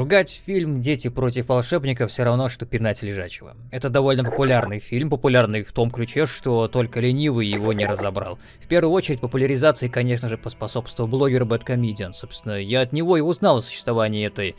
Ругать фильм «Дети против волшебников» все равно, что пинать лежачего. Это довольно популярный фильм, популярный в том ключе, что только ленивый его не разобрал. В первую очередь, популяризации, конечно же, поспособствовал блогер Бэткомедиан. Собственно, я от него и узнал о существовании этой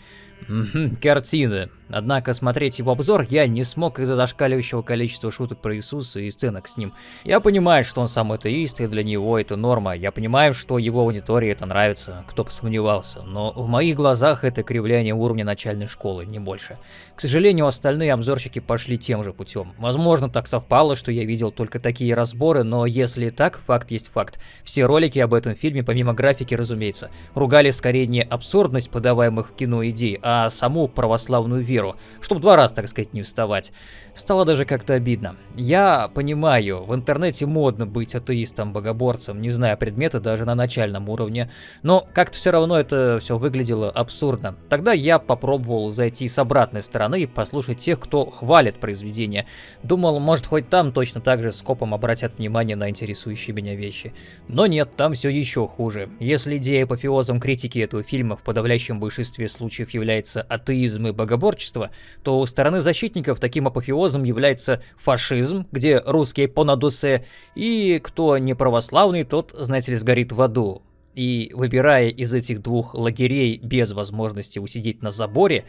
картины. Однако смотреть его обзор я не смог из-за зашкаливающего количества шуток про Иисуса и сценок с ним. Я понимаю, что он сам атеист, и для него это норма. Я понимаю, что его аудитории это нравится, кто бы сомневался. Но в моих глазах это кривляние уровня начальной школы, не больше. К сожалению, остальные обзорщики пошли тем же путем. Возможно, так совпало, что я видел только такие разборы, но если так, факт есть факт. Все ролики об этом фильме, помимо графики, разумеется, ругали скорее не абсурдность подаваемых в кино идей, а саму православную веру, чтобы два раза, так сказать, не вставать. Стало даже как-то обидно. Я понимаю, в интернете модно быть атеистом, богоборцем, не зная предмета даже на начальном уровне, но как-то все равно это все выглядело абсурдно. Тогда я попробовал зайти с обратной стороны и послушать тех, кто хвалит произведение. Думал, может хоть там точно так же скопом обратят внимание на интересующие меня вещи. Но нет, там все еще хуже. Если идея апофеозом критики этого фильма в подавляющем большинстве случаев является атеизм и богоборчество, то у стороны защитников таким апофеозом является фашизм, где русские по надусе, и кто не православный, тот, знаете ли, сгорит в аду. И выбирая из этих двух лагерей без возможности усидеть на заборе,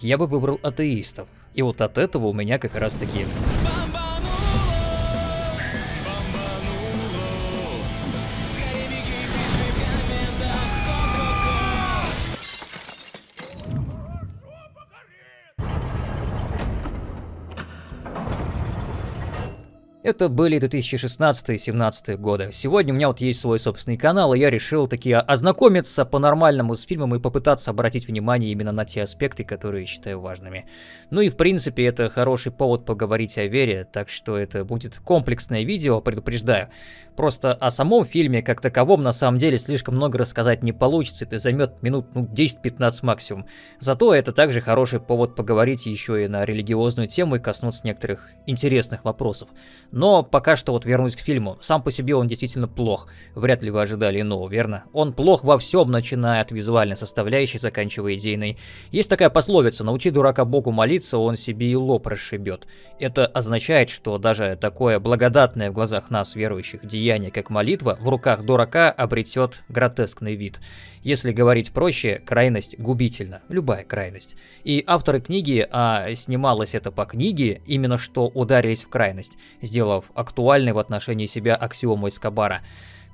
я бы выбрал атеистов. И вот от этого у меня как раз таки Это были 2016-2017 годы. Сегодня у меня вот есть свой собственный канал, и я решил таки ознакомиться по-нормальному с фильмом и попытаться обратить внимание именно на те аспекты, которые считаю важными. Ну и в принципе это хороший повод поговорить о вере, так что это будет комплексное видео, предупреждаю. Просто о самом фильме как таковом на самом деле слишком много рассказать не получится, это займет минут ну, 10-15 максимум. Зато это также хороший повод поговорить еще и на религиозную тему и коснуться некоторых интересных вопросов. Но пока что вот вернусь к фильму. Сам по себе он действительно плох. Вряд ли вы ожидали иного, верно? Он плох во всем, начиная от визуальной составляющей, заканчивая идейной. Есть такая пословица «научи дурака Богу молиться, он себе и лоб расшибет». Это означает, что даже такое благодатное в глазах нас, верующих, деяние, как молитва, в руках дурака обретет гротескный вид. Если говорить проще, крайность губительна, любая крайность. И авторы книги, а снималось это по книге, именно что ударились в крайность, сделав актуальной в отношении себя аксиому Эскобара.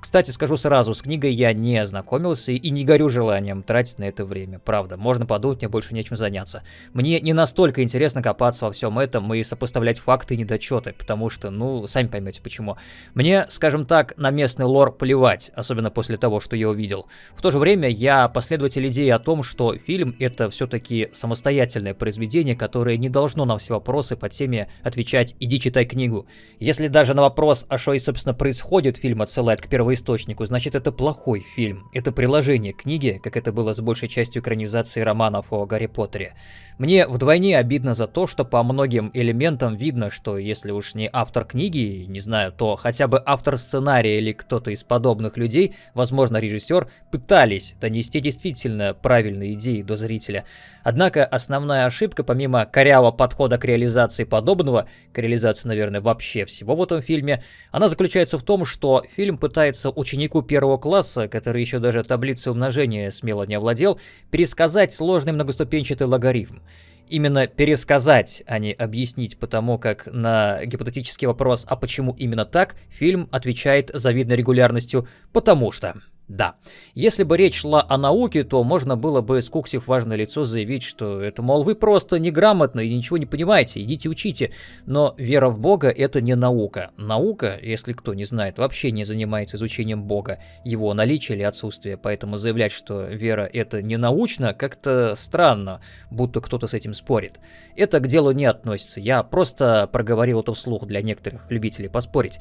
Кстати, скажу сразу, с книгой я не ознакомился и не горю желанием тратить на это время. Правда, можно подумать, мне больше нечем заняться. Мне не настолько интересно копаться во всем этом и сопоставлять факты и недочеты, потому что, ну, сами поймете почему. Мне, скажем так, на местный лор плевать, особенно после того, что я увидел. В то же время я последователь идеи о том, что фильм это все-таки самостоятельное произведение, которое не должно на все вопросы по теме отвечать «иди читай книгу». Если даже на вопрос, а что и собственно происходит, фильм отсылает к первой первоисточнику, значит это плохой фильм. Это приложение к книге, как это было с большей частью экранизации романов о Гарри Поттере. Мне вдвойне обидно за то, что по многим элементам видно, что если уж не автор книги, не знаю, то хотя бы автор сценария или кто-то из подобных людей, возможно режиссер, пытались донести действительно правильные идеи до зрителя. Однако основная ошибка, помимо корявого подхода к реализации подобного, к реализации, наверное, вообще всего в этом фильме, она заключается в том, что фильм пытается ученику первого класса, который еще даже таблицей умножения смело не овладел, пересказать сложный многоступенчатый логарифм именно пересказать, а не объяснить, потому как на гипотетический вопрос «а почему именно так?» фильм отвечает завидной регулярностью «потому что». Да. Если бы речь шла о науке, то можно было бы, скуксив важное лицо, заявить, что это, мол, вы просто неграмотны и ничего не понимаете, идите учите. Но вера в Бога — это не наука. Наука, если кто не знает, вообще не занимается изучением Бога, его наличие или отсутствие. Поэтому заявлять, что вера — это не научно, как-то странно, будто кто-то с этим спорит. Это к делу не относится. Я просто проговорил это вслух для некоторых любителей поспорить.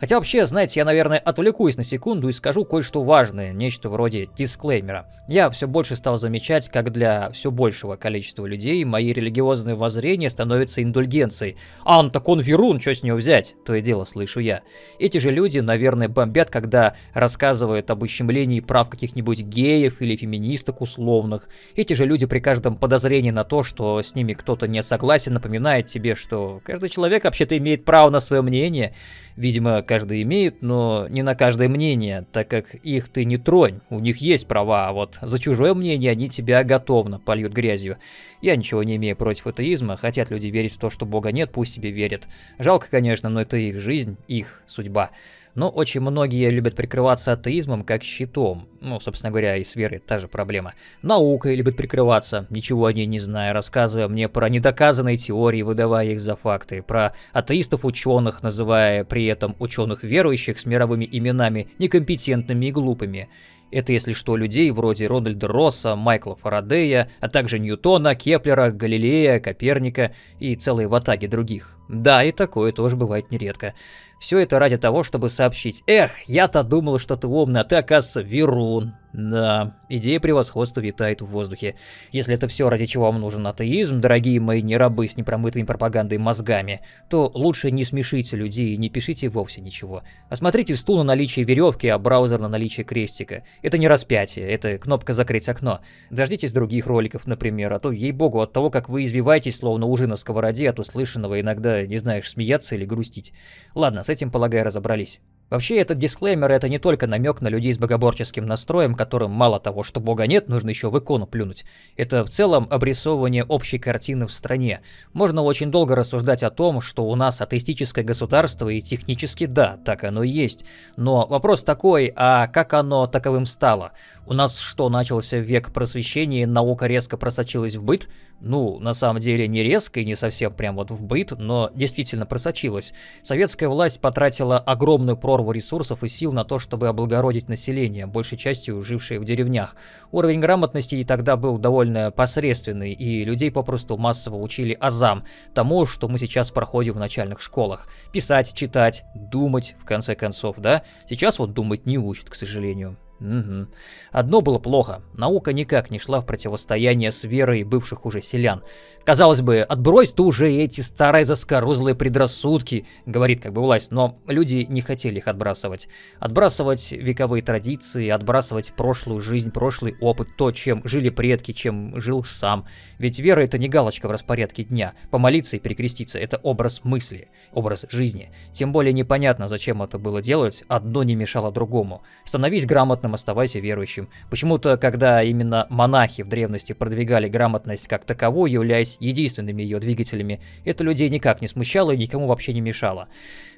Хотя вообще, знаете, я, наверное, отвлекусь на секунду и скажу кое-что важное, нечто вроде дисклеймера. Я все больше стал замечать, как для все большего количества людей мои религиозные воззрения становятся индульгенцией. «Ан, так он верун, что с него взять?» То и дело слышу я. Эти же люди, наверное, бомбят, когда рассказывают об ущемлении прав каких-нибудь геев или феминисток условных. Эти же люди при каждом подозрении на то, что с ними кто-то не согласен, напоминают тебе, что каждый человек вообще-то имеет право на свое мнение. Видимо, каждый имеет, но не на каждое мнение, так как их ты не тронь, у них есть права, а вот за чужое мнение они тебя готовно польют грязью. Я ничего не имею против атеизма, хотят люди верить в то, что Бога нет, пусть себе верят. Жалко, конечно, но это их жизнь, их судьба. Но очень многие любят прикрываться атеизмом как щитом. Ну, собственно говоря, и с верой та же проблема. Наукой любят прикрываться, ничего о ней не зная, рассказывая мне про недоказанные теории, выдавая их за факты, про атеистов-ученых, называя при этом ученых верующих с мировыми именами некомпетентными и глупыми. Это, если что, людей вроде Рональда Росса, Майкла Фарадея, а также Ньютона, Кеплера, Галилея, Коперника и целые ватаги других. Да, и такое тоже бывает нередко. Все это ради того, чтобы сообщить. Эх, я-то думал, что ты умный, а ты, оказывается, Верун. Да, идея превосходства витает в воздухе. Если это все, ради чего вам нужен атеизм, дорогие мои не рабы с непромытыми пропагандой мозгами, то лучше не смешите людей и не пишите вовсе ничего. Осмотрите стул на наличие веревки, а браузер на наличие крестика. Это не распятие, это кнопка «Закрыть окно». Дождитесь других роликов, например, а то, ей-богу, от того, как вы извиваетесь, словно ужи на сковороде, от услышанного иногда не знаешь, смеяться или грустить. Ладно, с этим, полагаю, разобрались. Вообще, этот дисклеймер это не только намек на людей с богоборческим настроем, которым мало того, что бога нет, нужно еще в икону плюнуть. Это в целом обрисовывание общей картины в стране. Можно очень долго рассуждать о том, что у нас атеистическое государство, и технически да, так оно и есть. Но вопрос такой, а как оно таковым стало? У нас что, начался век просвещения, наука резко просочилась в быт? Ну, на самом деле не резко и не совсем прям вот в быт, но действительно просочилась. Советская власть потратила огромную прорву ресурсов и сил на то, чтобы облагородить население, большей частью жившее в деревнях. Уровень грамотности и тогда был довольно посредственный, и людей попросту массово учили азам, тому, что мы сейчас проходим в начальных школах. Писать, читать, думать, в конце концов, да? Сейчас вот думать не учат, к сожалению. Угу. Одно было плохо. Наука никак не шла в противостояние с верой бывших уже селян. Казалось бы, отбрось ты уже эти старые заскорузлые предрассудки, говорит как бы власть, но люди не хотели их отбрасывать. Отбрасывать вековые традиции, отбрасывать прошлую жизнь, прошлый опыт, то, чем жили предки, чем жил сам. Ведь вера это не галочка в распорядке дня. Помолиться и перекреститься это образ мысли, образ жизни. Тем более непонятно, зачем это было делать, одно не мешало другому. Становись грамотным, оставайся верующим. Почему-то, когда именно монахи в древности продвигали грамотность как таковую, являясь единственными ее двигателями, это людей никак не смущало и никому вообще не мешало.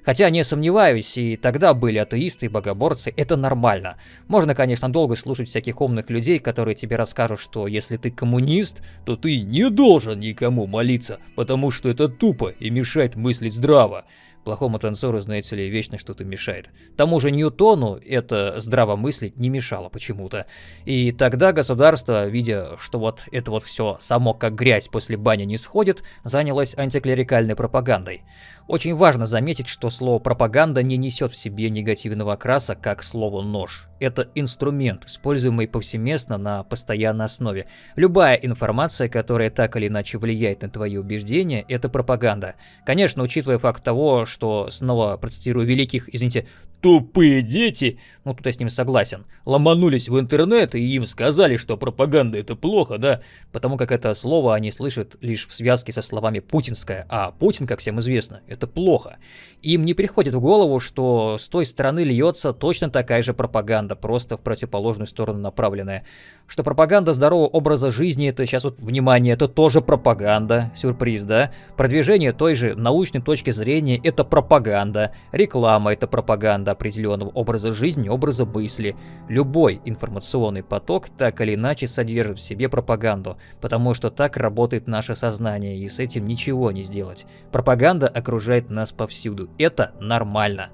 Хотя, не сомневаюсь, и тогда были атеисты и богоборцы, это нормально. Можно, конечно, долго слушать всяких умных людей, которые тебе расскажут, что если ты коммунист, то ты не должен никому молиться, потому что это тупо и мешает мыслить здраво. Плохому танцору, знаете ли, вечно что-то мешает. Тому же Ньютону это здраво мыслить не мешало почему-то. И тогда государство, видя, что вот это вот все само как грязь после бани не сходит, занялось антиклерикальной пропагандой. Очень важно заметить, что слово «пропаганда» не несет в себе негативного окраса, как слово «нож». Это инструмент, используемый повсеместно на постоянной основе. Любая информация, которая так или иначе влияет на твои убеждения, это пропаганда. Конечно, учитывая факт того, что, снова процитирую великих, извините, тупые дети, ну тут я с ним согласен, ломанулись в интернет и им сказали, что пропаганда это плохо, да, потому как это слово они слышат лишь в связке со словами «путинская», а Путин, как всем известно, это плохо. Им не приходит в голову, что с той стороны льется точно такая же пропаганда, просто в противоположную сторону направленная. Что пропаганда здорового образа жизни, это сейчас вот, внимание, это тоже пропаганда, сюрприз, да? Продвижение той же научной точки зрения, это пропаганда, реклама, это пропаганда определенного образа жизни, образа мысли. Любой информационный поток так или иначе содержит в себе пропаганду, потому что так работает наше сознание, и с этим ничего не сделать. Пропаганда окружает нас повсюду. Это нормально.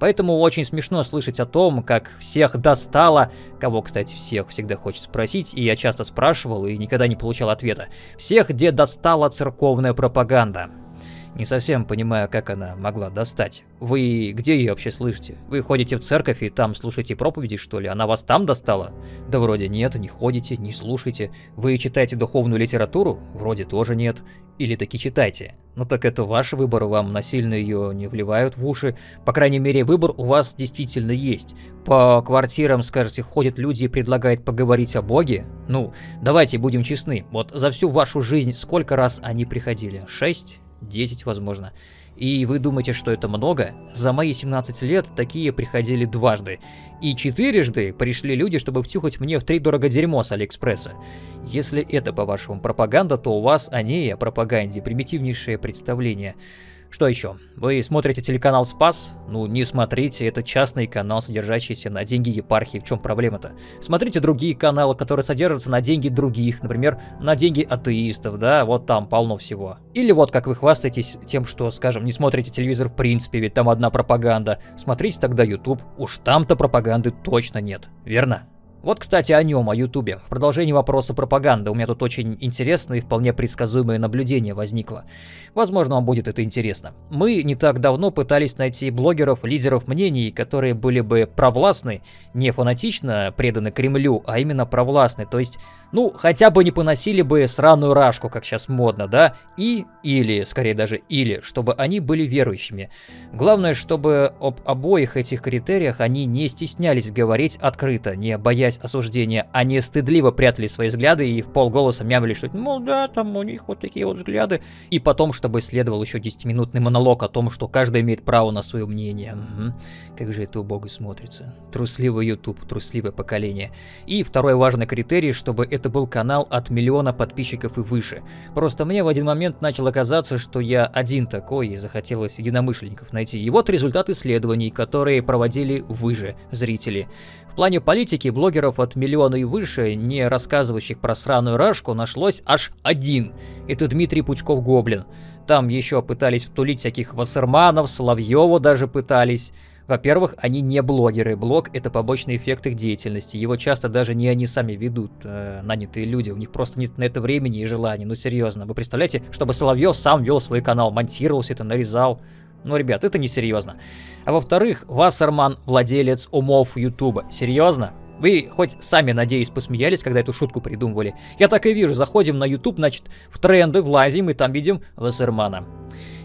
Поэтому очень смешно слышать о том, как всех достало, кого, кстати, всех всегда хочет спросить, и я часто спрашивал и никогда не получал ответа. Всех, где достала церковная пропаганда. Не совсем понимаю, как она могла достать. Вы где ее вообще слышите? Вы ходите в церковь и там слушаете проповеди, что ли? Она вас там достала? Да вроде нет, не ходите, не слушаете. Вы читаете духовную литературу? Вроде тоже нет. Или таки читайте. Ну так это ваш выбор, вам насильно ее не вливают в уши. По крайней мере, выбор у вас действительно есть. По квартирам, скажете, ходят люди и предлагают поговорить о Боге? Ну, давайте будем честны. Вот за всю вашу жизнь сколько раз они приходили? Шесть? Десять, возможно. И вы думаете, что это много? За мои 17 лет такие приходили дважды. И четырежды пришли люди, чтобы втюхать мне в три дорого дерьмо с Алиэкспресса. Если это, по-вашему, пропаганда, то у вас о ней, о пропаганде, примитивнейшее представление. Что еще? Вы смотрите телеканал «Спас»? Ну, не смотрите, это частный канал, содержащийся на деньги епархии. В чем проблема-то? Смотрите другие каналы, которые содержатся на деньги других, например, на деньги атеистов, да, вот там полно всего. Или вот как вы хвастаетесь тем, что, скажем, не смотрите телевизор в принципе, ведь там одна пропаганда. Смотрите тогда YouTube, уж там-то пропаганды точно нет, верно? Вот, кстати, о нем, о Ютубе. В продолжении вопроса пропаганды у меня тут очень интересное и вполне предсказуемое наблюдение возникло. Возможно, вам будет это интересно. Мы не так давно пытались найти блогеров, лидеров мнений, которые были бы провластны, не фанатично преданы Кремлю, а именно провластны, то есть ну, хотя бы не поносили бы сраную рашку, как сейчас модно, да? И, или, скорее даже или, чтобы они были верующими. Главное, чтобы об обоих этих критериях они не стеснялись говорить открыто, не боясь осуждения, не стыдливо прятали свои взгляды и в полголоса мямли, что, мол, да, там у них вот такие вот взгляды. И потом, чтобы следовал еще 10-минутный монолог о том, что каждый имеет право на свое мнение. Угу. Как же это убого смотрится. Трусливый YouTube, трусливое поколение. И второй важный критерий, чтобы это был канал от миллиона подписчиков и выше. Просто мне в один момент начало казаться, что я один такой и захотелось единомышленников найти. И вот результат исследований, которые проводили вы же, зрители. Плане политики блогеров от миллиона и выше, не рассказывающих про сраную рашку, нашлось аж один. Это Дмитрий Пучков-Гоблин. Там еще пытались втулить всяких Вассерманов, Соловьева даже пытались. Во-первых, они не блогеры. Блог — это побочный эффект их деятельности. Его часто даже не они сами ведут, э, нанятые люди. У них просто нет на это времени и желания. Ну, серьезно. Вы представляете, чтобы Соловьев сам вел свой канал, монтировал все это, нарезал. Ну, ребят, это не серьезно. А во-вторых, Вассерман — владелец умов Ютуба. Серьезно? Вы хоть сами, надеюсь, посмеялись, когда эту шутку придумывали. Я так и вижу, заходим на YouTube, значит, в тренды влазим и там видим Вассермана.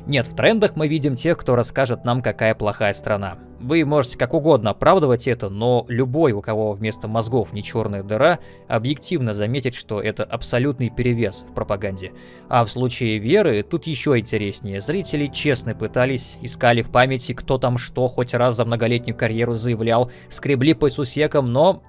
Нет, в трендах мы видим тех, кто расскажет нам, какая плохая страна. Вы можете как угодно оправдывать это, но любой, у кого вместо мозгов не черная дыра, объективно заметит, что это абсолютный перевес в пропаганде. А в случае веры тут еще интереснее. Зрители честно пытались, искали в памяти, кто там что хоть раз за многолетнюю карьеру заявлял, скребли по сусекам, но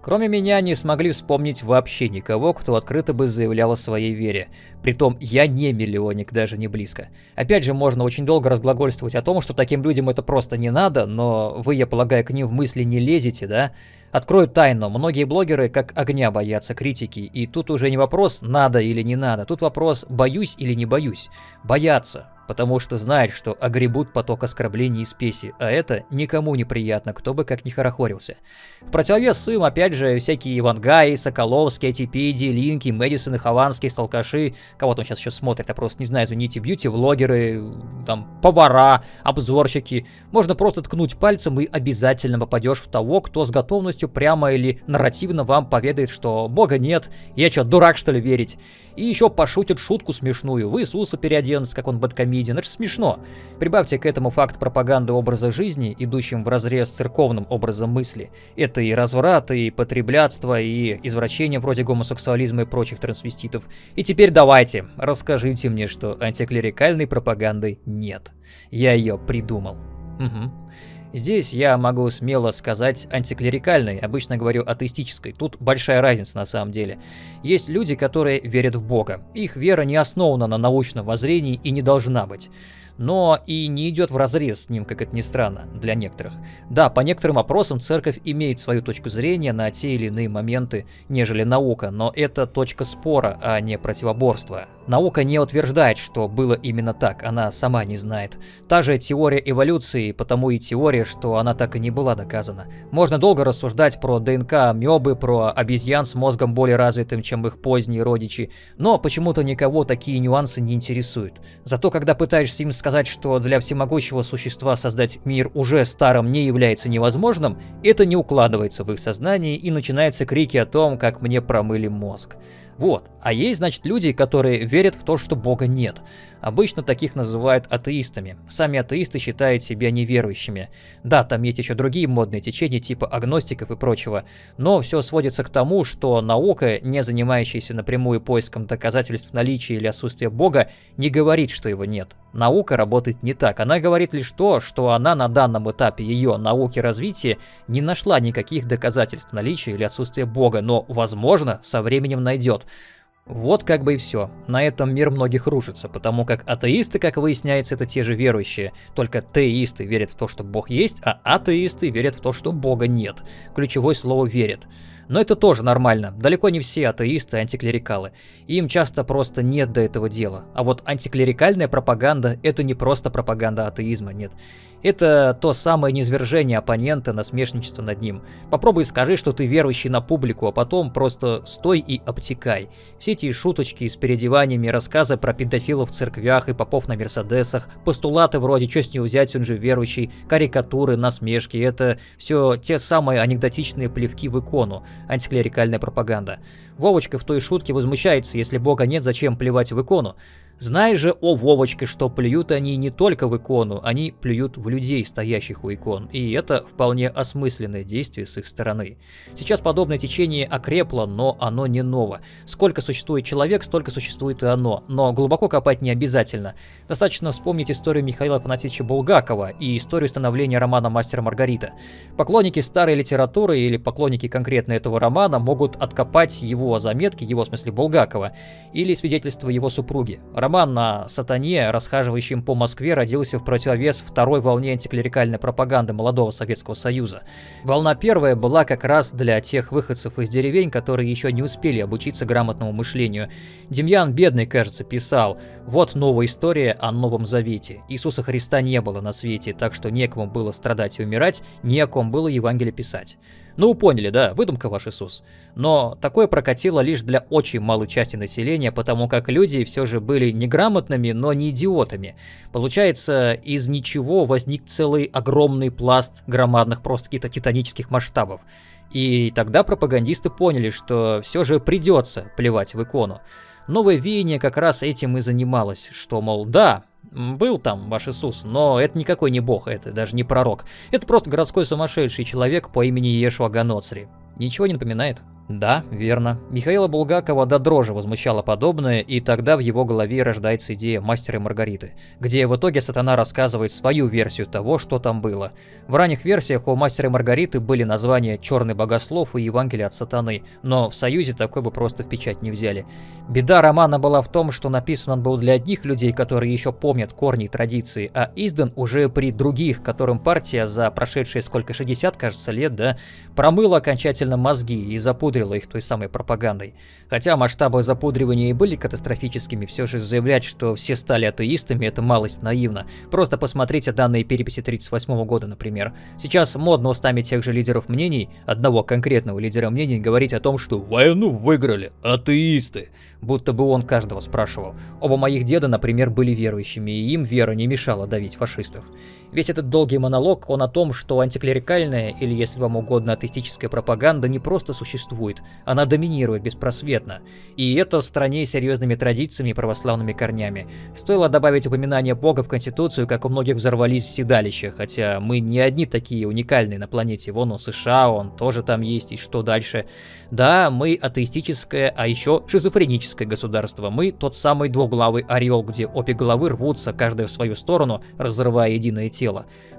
Кроме меня не смогли вспомнить вообще никого, кто открыто бы заявлял о своей вере. Притом я не миллионник, даже не близко. Опять же, можно очень долго разглагольствовать о том, что таким людям это просто не надо, но вы, я полагаю, к ним в мысли не лезете, да? Открою тайну, многие блогеры как огня боятся критики, и тут уже не вопрос надо или не надо, тут вопрос боюсь или не боюсь. Боятся, потому что знают, что огребут поток оскорблений и спеси, а это никому не приятно, кто бы как ни хорохорился. В противовес им, опять же, всякие Ивангаи, Соколовские, Атипеди, Линки, Мэдисоны, Хованские, Сталкаши, кого там сейчас еще смотрят, я просто не знаю, извините, бьюти-влогеры, там, повара, обзорщики. Можно просто ткнуть пальцем и обязательно попадешь в того, кто с готовностью прямо или нарративно вам поведает, что бога нет, я что, дурак что ли верить? И еще пошутят шутку смешную, в Иисуса переоденутся, как он бэткомедиан, это же смешно. Прибавьте к этому факт пропаганды образа жизни, идущим в разрез с церковным образом мысли. Это и разврат, и потреблятство, и извращение вроде гомосексуализма и прочих трансвеститов. И теперь давайте, расскажите мне, что антиклерикальной пропаганды нет. Я ее придумал. Угу. Здесь я могу смело сказать антиклерикальной, обычно говорю атеистической. Тут большая разница на самом деле. Есть люди, которые верят в Бога. Их вера не основана на научном воззрении и не должна быть. но и не идет в разрез с ним, как это ни странно, для некоторых. Да, по некоторым опросам церковь имеет свою точку зрения на те или иные моменты, нежели наука, но это точка спора, а не противоборства. Наука не утверждает, что было именно так, она сама не знает. Та же теория эволюции, потому и теория, что она так и не была доказана. Можно долго рассуждать про ДНК амебы, про обезьян с мозгом более развитым, чем их поздние родичи, но почему-то никого такие нюансы не интересуют. Зато когда пытаешься им сказать, что для всемогущего существа создать мир уже старым не является невозможным, это не укладывается в их сознание и начинаются крики о том, как мне промыли мозг. Вот. А есть, значит, люди, которые верят в то, что Бога нет. Обычно таких называют атеистами. Сами атеисты считают себя неверующими. Да, там есть еще другие модные течения типа агностиков и прочего, но все сводится к тому, что наука, не занимающаяся напрямую поиском доказательств наличия или отсутствия Бога, не говорит, что его нет. Наука работает не так. Она говорит лишь то, что она на данном этапе ее науки развития не нашла никаких доказательств наличия или отсутствия Бога, но, возможно, со временем найдет. Вот как бы и все. На этом мир многих рушится, потому как атеисты, как выясняется, это те же верующие. Только теисты верят в то, что Бог есть, а атеисты верят в то, что Бога нет. Ключевое слово «верят». Но это тоже нормально. Далеко не все атеисты антиклерикалы. Им часто просто нет до этого дела. А вот антиклерикальная пропаганда – это не просто пропаганда атеизма, нет. Это то самое низвержение оппонента, насмешничество над ним. Попробуй скажи, что ты верующий на публику, а потом просто стой и обтекай. Все эти шуточки с переодеваниями, рассказы про педофилов в церквях и попов на мерседесах, постулаты вроде «что с него взять, он же верующий», карикатуры, насмешки – это все те самые анекдотичные плевки в икону, антиклерикальная пропаганда. Вовочка в той шутке возмущается, если бога нет, зачем плевать в икону? Знай же, о Вовочке, что плюют они не только в икону, они плюют в людей, стоящих у икон, и это вполне осмысленное действие с их стороны. Сейчас подобное течение окрепло, но оно не ново. Сколько существует человек, столько существует и оно, но глубоко копать не обязательно. Достаточно вспомнить историю Михаила Афанасьевича Булгакова и историю становления романа «Мастер Маргарита». Поклонники старой литературы или поклонники конкретно этого романа могут откопать его заметки, его в смысле Булгакова, или свидетельства его супруги. Роман на сатане, расхаживающем по Москве, родился в противовес второй волне антиклерикальной пропаганды молодого Советского Союза. Волна первая была как раз для тех выходцев из деревень, которые еще не успели обучиться грамотному мышлению. Демьян Бедный, кажется, писал «Вот новая история о Новом Завете. Иисуса Христа не было на свете, так что некому было страдать и умирать, некому было Евангелие писать». Ну, поняли, да, выдумка ваш Иисус. Но такое прокатило лишь для очень малой части населения, потому как люди все же были неграмотными, но не идиотами. Получается, из ничего возник целый огромный пласт громадных, просто каких-то титанических масштабов. И тогда пропагандисты поняли, что все же придется плевать в икону. Новое веяние как раз этим и занималось, что, мол, да, был там ваш Иисус, но это никакой не бог, это даже не пророк. Это просто городской сумасшедший человек по имени Ешуа Ганоцри. Ничего не напоминает? Да, верно. Михаила Булгакова до дрожи возмущало подобное, и тогда в его голове рождается идея «Мастера и Маргариты», где в итоге сатана рассказывает свою версию того, что там было. В ранних версиях у «Мастера и Маргариты» были названия «Черный богослов» и «Евангелие от сатаны», но в Союзе такой бы просто в печать не взяли. Беда романа была в том, что написан он был для одних людей, которые еще помнят корни и традиции, а издан уже при других, которым партия за прошедшие сколько, 60, кажется, лет, да, промыла окончательно мозги и запудрила их той самой пропагандой. Хотя масштабы запудривания и были катастрофическими, все же заявлять, что все стали атеистами, это малость наивно. Просто посмотрите данные переписи 38 года, например. Сейчас модно устами тех же лидеров мнений, одного конкретного лидера мнений, говорить о том, что «войну выиграли атеисты», будто бы он каждого спрашивал. Оба моих деда, например, были верующими, и им вера не мешала давить фашистов. Весь этот долгий монолог, он о том, что антиклерикальная, или если вам угодно атеистическая пропаганда, не просто существует, она доминирует беспросветно. И это в стране с серьезными традициями и православными корнями. Стоило добавить упоминание Бога в Конституцию, как у многих взорвались седалища, хотя мы не одни такие уникальные на планете. Вон у США, он тоже там есть, и что дальше? Да, мы атеистическое, а еще шизофреническое государство. Мы тот самый двуглавый орел, где обе головы рвутся, каждая в свою сторону, разрывая единое тело.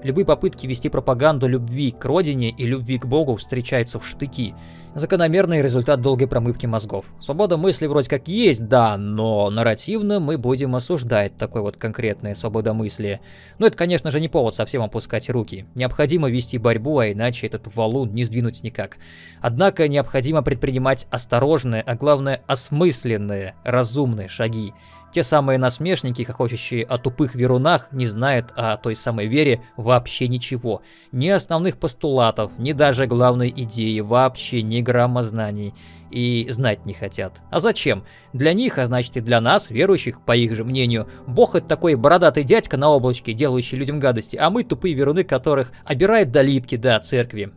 Любые попытки вести пропаганду любви к родине и любви к Богу встречаются в штыки. Закономерный результат долгой промывки мозгов. Свобода мысли вроде как есть, да, но нарративно мы будем осуждать такое вот конкретное свободомыслие. Но это, конечно же, не повод совсем опускать руки. Необходимо вести борьбу, а иначе этот валун не сдвинуть никак. Однако необходимо предпринимать осторожные, а главное осмысленные, разумные шаги. Те самые насмешники, хохочущие о тупых верунах, не знают о той самой вере вообще ничего. Ни основных постулатов, ни даже главной идеи, вообще ни грамма знаний. И знать не хотят. А зачем? Для них, а значит и для нас, верующих, по их же мнению, Бог это такой бородатый дядька на облачке, делающий людям гадости, а мы тупые веруны, которых обирает до липки, до церкви.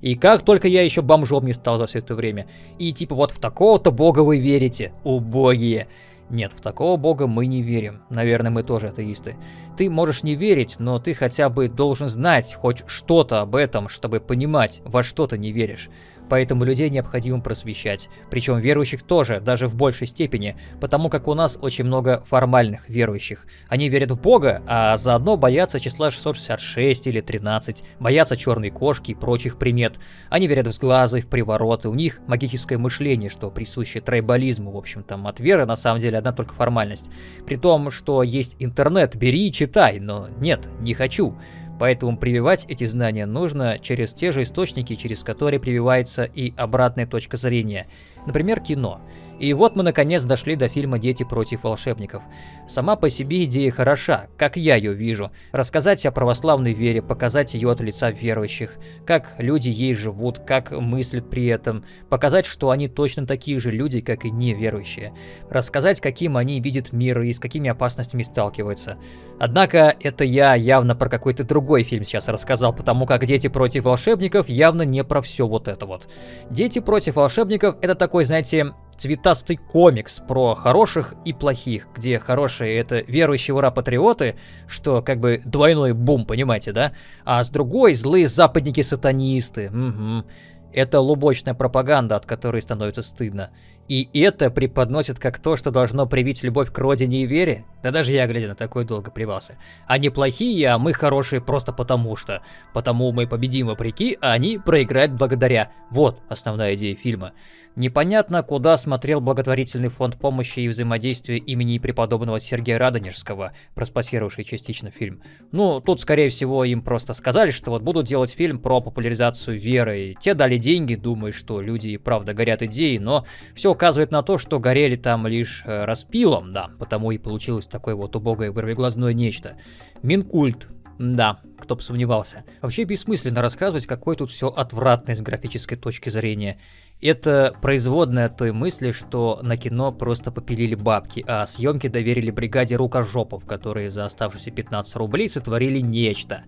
И как только я еще бомжом не стал за все это время. И типа вот в такого-то бога вы верите, убогие. Нет, в такого бога мы не верим. Наверное, мы тоже атеисты. Ты можешь не верить, но ты хотя бы должен знать хоть что-то об этом, чтобы понимать, во что ты не веришь. Поэтому людей необходимо просвещать. Причем верующих тоже, даже в большей степени, потому как у нас очень много формальных верующих. Они верят в Бога, а заодно боятся числа 666 или 13, боятся черной кошки и прочих примет. Они верят в сглазы, в привороты, у них магическое мышление, что присуще трайбализму, в общем, там от веры на самом деле одна только формальность. При том, что есть интернет, бери и читай, но нет, не хочу. Поэтому прививать эти знания нужно через те же источники, через которые прививается и обратная точка зрения. Например, кино. И вот мы наконец дошли до фильма «Дети против волшебников». Сама по себе идея хороша, как я ее вижу. Рассказать о православной вере, показать ее от лица верующих, как люди ей живут, как мыслят при этом, показать, что они точно такие же люди, как и неверующие. Рассказать, каким они видят мир и с какими опасностями сталкиваются. Однако это я явно про какой-то другой фильм сейчас рассказал, потому как «Дети против волшебников» явно не про все вот это вот. «Дети против волшебников» — это такой, знаете, цветастый комикс про хороших и плохих, где хорошие это верующие ура-патриоты, что как бы двойной бум, понимаете, да? А с другой злые западники-сатанисты. Угу. Это лубочная пропаганда, от которой становится стыдно. И это преподносит как то, что должно привить любовь к родине и вере? Да даже я, глядя на такой, долго плевался. Они плохие, а мы хорошие просто потому что. Потому мы победим вопреки, а они проиграют благодаря. Вот основная идея фильма. Непонятно, куда смотрел благотворительный фонд помощи и взаимодействия имени преподобного Сергея Радонежского, проспонсировавший частично фильм. Ну, тут, скорее всего, им просто сказали, что вот будут делать фильм про популяризацию веры. И те дали деньги, думая, что люди правда горят идеей, но все указывает на то, что горели там лишь э, распилом, да, потому и получилось такое вот убогое вырвиглазное нечто. Минкульт, да, кто бы сомневался. Вообще бессмысленно рассказывать, какой тут все отвратное с графической точки зрения. Это производная той мысли, что на кино просто попилили бабки, а съемки доверили бригаде рукожопов, которые за оставшиеся 15 рублей сотворили нечто.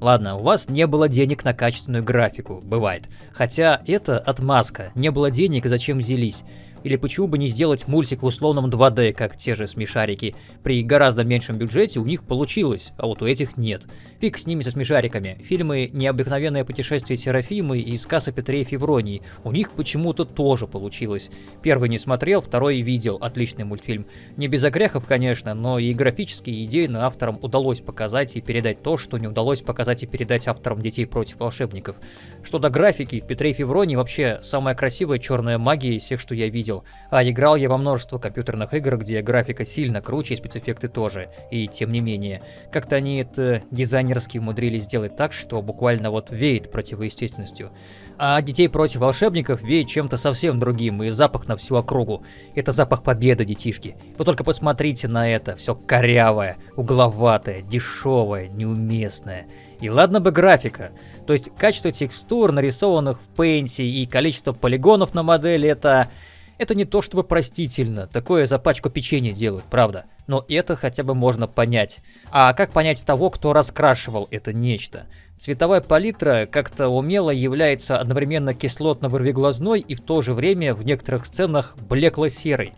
Ладно, у вас не было денег на качественную графику, бывает. Хотя это отмазка, не было денег, зачем взялись. Или почему бы не сделать мультик в условном 2D, как те же смешарики. При гораздо меньшем бюджете у них получилось, а вот у этих нет. Фиг с ними со смешариками. Фильмы «Необыкновенное путешествие Серафимы» и «Сказ о Петре и Февронии» у них почему-то тоже получилось. Первый не смотрел, второй видел. Отличный мультфильм. Не без огрехов, конечно, но и графические идеи на авторам удалось показать и передать то, что не удалось показать и передать авторам «Детей против волшебников». Что до графики, в Петре и Февронии вообще самая красивая черная магия из всех, что я видел видел. А играл я во множество компьютерных игр, где графика сильно круче и спецэффекты тоже. И тем не менее, как-то они это дизайнерски умудрились сделать так, что буквально вот веет противоестественностью. А детей против волшебников веет чем-то совсем другим, и запах на всю округу. Это запах победы, детишки. Вы только посмотрите на это, все корявое, угловатое, дешевое, неуместное. И ладно бы графика. То есть качество текстур, нарисованных в Paint и количество полигонов на модели это это не то чтобы простительно, такое за пачку печенья делают, правда. Но это хотя бы можно понять. А как понять того, кто раскрашивал это нечто? Цветовая палитра как-то умело является одновременно кислотно-вырвиглазной и в то же время в некоторых сценах блекло-серой.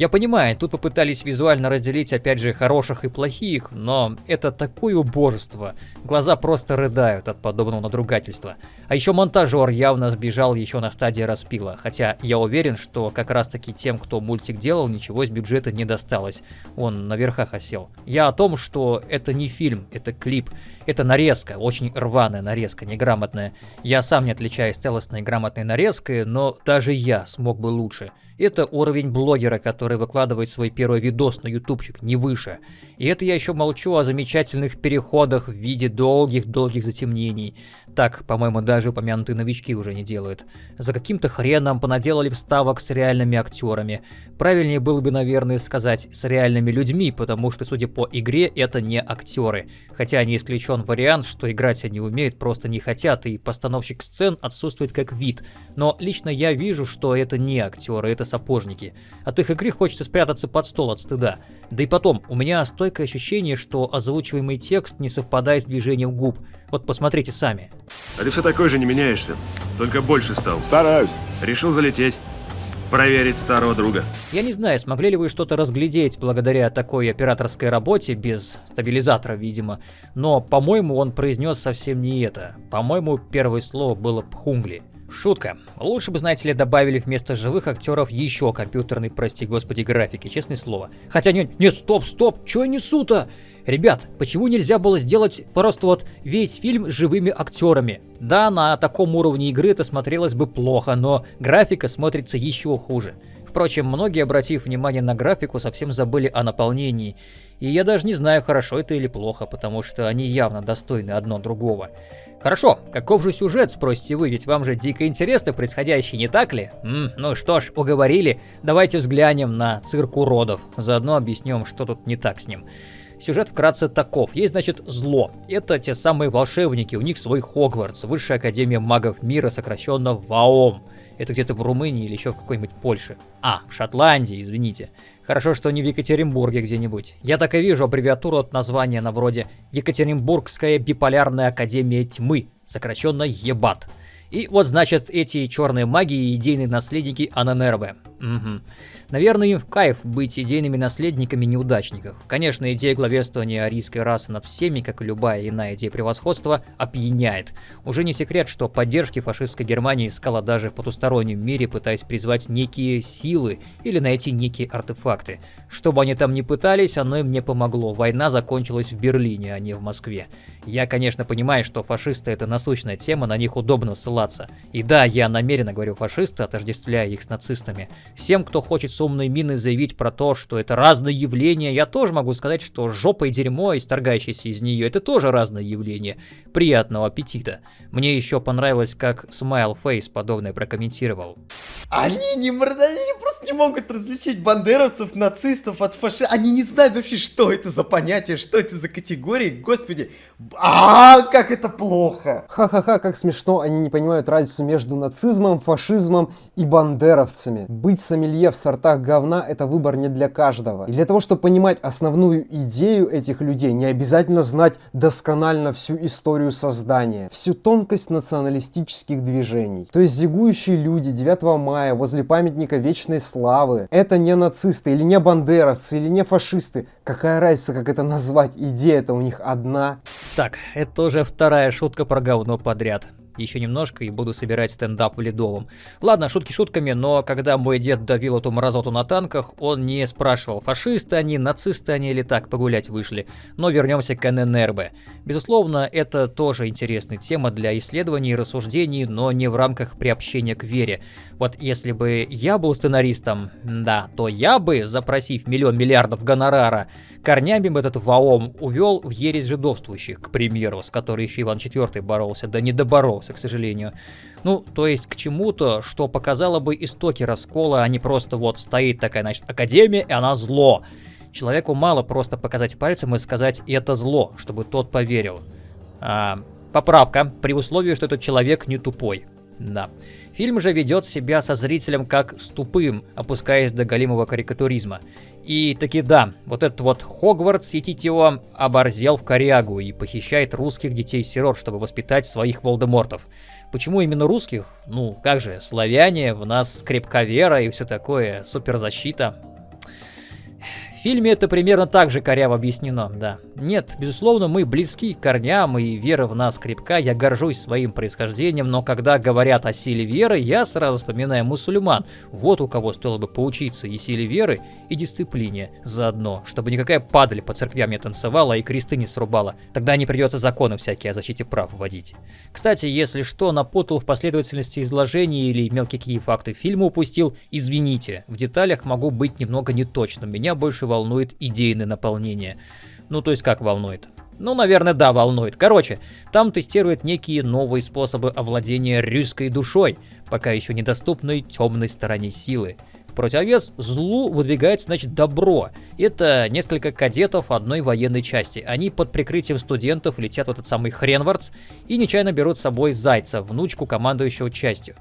Я понимаю, тут попытались визуально разделить опять же хороших и плохих, но это такое убожество. Глаза просто рыдают от подобного надругательства. А еще монтажер явно сбежал еще на стадии распила, хотя я уверен, что как раз таки тем, кто мультик делал, ничего с бюджета не досталось. Он на верхах осел. Я о том, что это не фильм, это клип. Это нарезка, очень рваная нарезка, неграмотная. Я сам не отличаюсь целостной грамотной нарезкой, но даже я смог бы лучше. Это уровень блогера, который выкладывает свой первый видос на ютубчик, не выше. И это я еще молчу о замечательных переходах в виде долгих-долгих затемнений. Так, по-моему, даже упомянутые новички уже не делают. За каким-то хреном понаделали вставок с реальными актерами. Правильнее было бы, наверное, сказать с реальными людьми, потому что, судя по игре, это не актеры. Хотя не исключен вариант, что играть они умеют, просто не хотят, и постановщик сцен отсутствует как вид. Но лично я вижу, что это не актеры, это сапожники. От их игры хочется спрятаться под стол от стыда. Да и потом, у меня стойкое ощущение, что озвучиваемый текст не совпадает с движением губ. Вот посмотрите сами. А ты все такой же не меняешься, только больше стал. Стараюсь. Решил залететь. Проверить старого друга. Я не знаю, смогли ли вы что-то разглядеть благодаря такой операторской работе, без стабилизатора, видимо, но, по-моему, он произнес совсем не это. По-моему, первое слово было «пхунгли». Шутка. Лучше бы, знаете ли, добавили вместо живых актеров еще компьютерной, прости господи, графики, честное слово. Хотя нет, нет, стоп, стоп, что я несу-то? Ребят, почему нельзя было сделать просто вот весь фильм живыми актерами? Да, на таком уровне игры это смотрелось бы плохо, но графика смотрится еще хуже. Впрочем, многие, обратив внимание на графику, совсем забыли о наполнении. И я даже не знаю, хорошо это или плохо, потому что они явно достойны одно другого. Хорошо, каков же сюжет, спросите вы, ведь вам же дико интересно происходящее, не так ли? М, ну что ж, уговорили, давайте взглянем на цирк уродов, заодно объясним, что тут не так с ним. Сюжет вкратце таков. Есть, значит, зло. Это те самые волшебники, у них свой Хогвартс, высшая академия магов мира, сокращенно ВАОМ. Это где-то в Румынии или еще в какой-нибудь Польше. А, в Шотландии, извините. Хорошо, что не в Екатеринбурге где-нибудь. Я так и вижу аббревиатуру от названия на вроде Екатеринбургская биполярная академия тьмы, сокращенно ЕБАТ. И вот, значит, эти черные маги и идейные наследники Ананерве. Угу. Наверное, им в кайф быть идейными наследниками неудачников. Конечно, идея главенствования арийской расы над всеми, как и любая иная идея превосходства, опьяняет. Уже не секрет, что поддержки фашистской Германии искала даже в потустороннем мире, пытаясь призвать некие силы или найти некие артефакты. Что бы они там ни пытались, оно им не помогло. Война закончилась в Берлине, а не в Москве. Я, конечно, понимаю, что фашисты это насущная тема, на них удобно ссылаться. И да, я намеренно говорю фашисты, отождествляя их с нацистами. Всем, кто хочет с умной миной заявить про то, что это разные явления, я тоже могу сказать, что жопа и дерьмо, исторгающееся из нее, это тоже разное явление. Приятного аппетита. Мне еще понравилось, как Smile Face подобное прокомментировал. Они не, они просто не могут различить бандеровцев, нацистов от фашистов. Они не знают вообще, что это за понятие, что это за категории. Господи, а как это плохо. Ха-ха-ха, как смешно, они не понимают разницу между нацизмом, фашизмом и бандеровцами. Быть сомелье в сортах говна – это выбор не для каждого. И для того, чтобы понимать основную идею этих людей, не обязательно знать досконально всю историю создания, всю тонкость националистических движений. То есть зигующие люди 9 мая возле памятника Вечной Славы – это не нацисты или не бандеровцы или не фашисты. Какая разница, как это назвать? Идея-то у них одна. Так, это уже вторая шутка про говно подряд еще немножко и буду собирать стендап в Ледовом. Ладно, шутки шутками, но когда мой дед давил эту мразоту на танках, он не спрашивал, фашисты они, нацисты они или так погулять вышли. Но вернемся к ННРБ. Безусловно, это тоже интересная тема для исследований и рассуждений, но не в рамках приобщения к вере. Вот если бы я был сценаристом, да, то я бы, запросив миллион миллиардов гонорара, корнями бы этот ВАОМ увел в ересь жидовствующих, к примеру, с которой еще Иван IV боролся, да не доборолся, к сожалению. Ну, то есть к чему-то, что показало бы истоки раскола, а не просто вот стоит такая, значит, Академия, и она зло. Человеку мало просто показать пальцем и сказать «это зло», чтобы тот поверил. А, поправка, при условии, что этот человек не тупой. Да. Фильм же ведет себя со зрителем как с тупым, опускаясь до голимого карикатуризма. И таки да, вот этот вот Хогвартс Етитио оборзел в корягу и похищает русских детей-сирот, чтобы воспитать своих Волдемортов. Почему именно русских? Ну, как же, славяне, в нас крепка вера и все такое, суперзащита. Фильме это примерно так же коряво объяснено, да. Нет, безусловно, мы близки к корням, и вера в нас крепка, я горжусь своим происхождением, но когда говорят о силе веры, я сразу вспоминаю мусульман. Вот у кого стоило бы поучиться и силе веры, и дисциплине заодно, чтобы никакая падаль по церквям не танцевала и кресты не срубала. Тогда не придется законы всякие о защите прав вводить. Кстати, если что, напутал в последовательности изложений или мелкие факты фильма упустил, извините, в деталях могу быть немного неточным, меня больше волнует идейное наполнение. Ну, то есть как волнует? Ну, наверное, да, волнует. Короче, там тестируют некие новые способы овладения русской душой, пока еще недоступной темной стороне силы. В противовес злу выдвигается, значит, добро. Это несколько кадетов одной военной части. Они под прикрытием студентов летят в этот самый Хренвардс и нечаянно берут с собой Зайца, внучку командующего частью.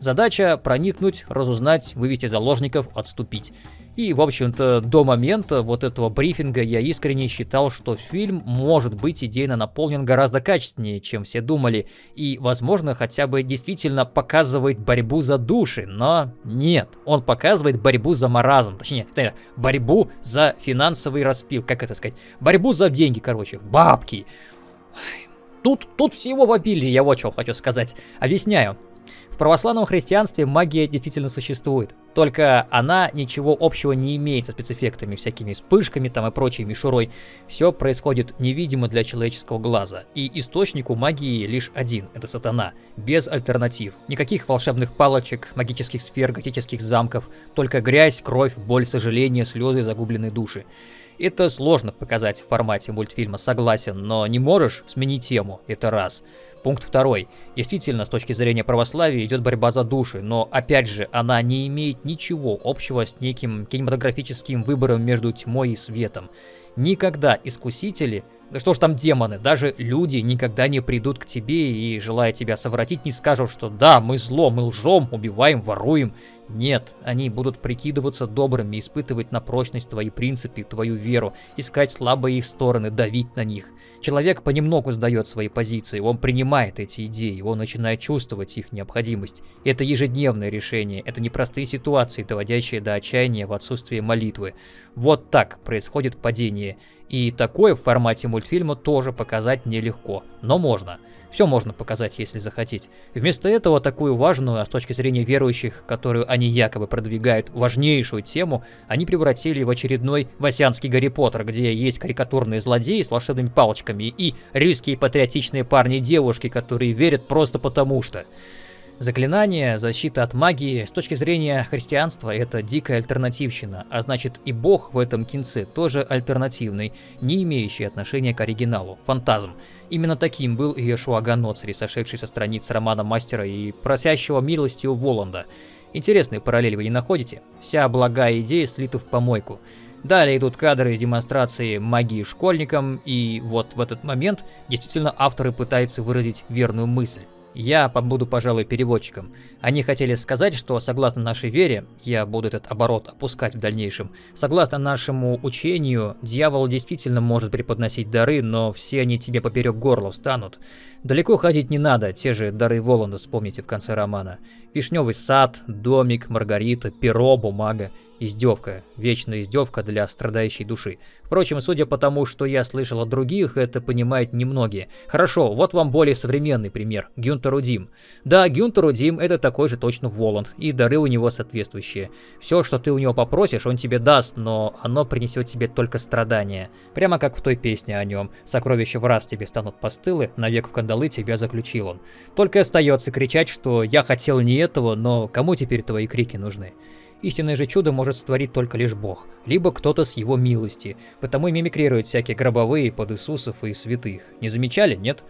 Задача проникнуть, разузнать, вывести заложников, отступить. И, в общем-то, до момента вот этого брифинга я искренне считал, что фильм может быть идейно наполнен гораздо качественнее, чем все думали, и, возможно, хотя бы действительно показывает борьбу за души, но нет, он показывает борьбу за маразм, точнее, борьбу за финансовый распил, как это сказать, борьбу за деньги, короче, бабки. Тут, тут всего в обилии, я вот что хочу сказать. Объясняю. Православном христианстве магия действительно существует, только она ничего общего не имеет со спецэффектами, всякими вспышками там и прочей мишурой. Все происходит невидимо для человеческого глаза, и источник у магии лишь один – это сатана, без альтернатив. Никаких волшебных палочек, магических сфер, готических замков, только грязь, кровь, боль, сожаление, слезы, загубленные души. Это сложно показать в формате мультфильма, согласен, но не можешь сменить тему, это раз. Пункт второй. Действительно, с точки зрения православия идет борьба за души, но опять же, она не имеет ничего общего с неким кинематографическим выбором между тьмой и светом. Никогда искусители да что ж там демоны, даже люди никогда не придут к тебе и, желая тебя совратить, не скажут, что да, мы зло, мы лжем, убиваем, воруем. Нет, они будут прикидываться добрыми, испытывать на прочность твои принципы, твою веру, искать слабые их стороны, давить на них. Человек понемногу сдает свои позиции, он принимает эти идеи, он начинает чувствовать их необходимость. Это ежедневное решение, это непростые ситуации, доводящие до отчаяния в отсутствии молитвы. Вот так происходит падение. И такое в формате мультфильма тоже показать нелегко, но можно. Все можно показать, если захотеть. Вместо этого такую важную, а с точки зрения верующих, которую они якобы продвигают, важнейшую тему, они превратили в очередной васянский Гарри Поттер, где есть карикатурные злодеи с волшебными палочками и рильские патриотичные парни и девушки, которые верят просто потому что. Заклинание, защита от магии, с точки зрения христианства, это дикая альтернативщина, а значит и бог в этом кинце тоже альтернативный, не имеющий отношения к оригиналу, фантазм. Именно таким был и Иешуа Ганоцри, сошедший со страниц романа Мастера и просящего милости у Воланда. Интересные параллели вы не находите? Вся благая идея слита в помойку. Далее идут кадры из демонстрации магии школьникам, и вот в этот момент действительно авторы пытаются выразить верную мысль. Я побуду, пожалуй, переводчиком. Они хотели сказать, что согласно нашей вере, я буду этот оборот опускать в дальнейшем, согласно нашему учению, дьявол действительно может преподносить дары, но все они тебе поперек горла встанут. Далеко ходить не надо, те же дары Воланда вспомните в конце романа. Вишневый сад, домик, Маргарита, перо, бумага. Издевка, вечная издевка для страдающей души. Впрочем, судя по тому, что я слышал от других, это понимают немногие. Хорошо, вот вам более современный пример. Гюнтер Удим. Да, Гюнтер Удим это такой же точно Воланд, и дары у него соответствующие. Все, что ты у него попросишь, он тебе даст, но оно принесет тебе только страдания. Прямо как в той песне о нем. Сокровища в раз тебе станут постылы, навек в кандалы тебя заключил он. Только остается кричать, что я хотел не этого, но кому теперь твои крики нужны? Истинное же чудо может створить только лишь Бог, либо кто-то с его милости, потому и мимикрируют всякие гробовые под Иисусов и святых. Не замечали, нет?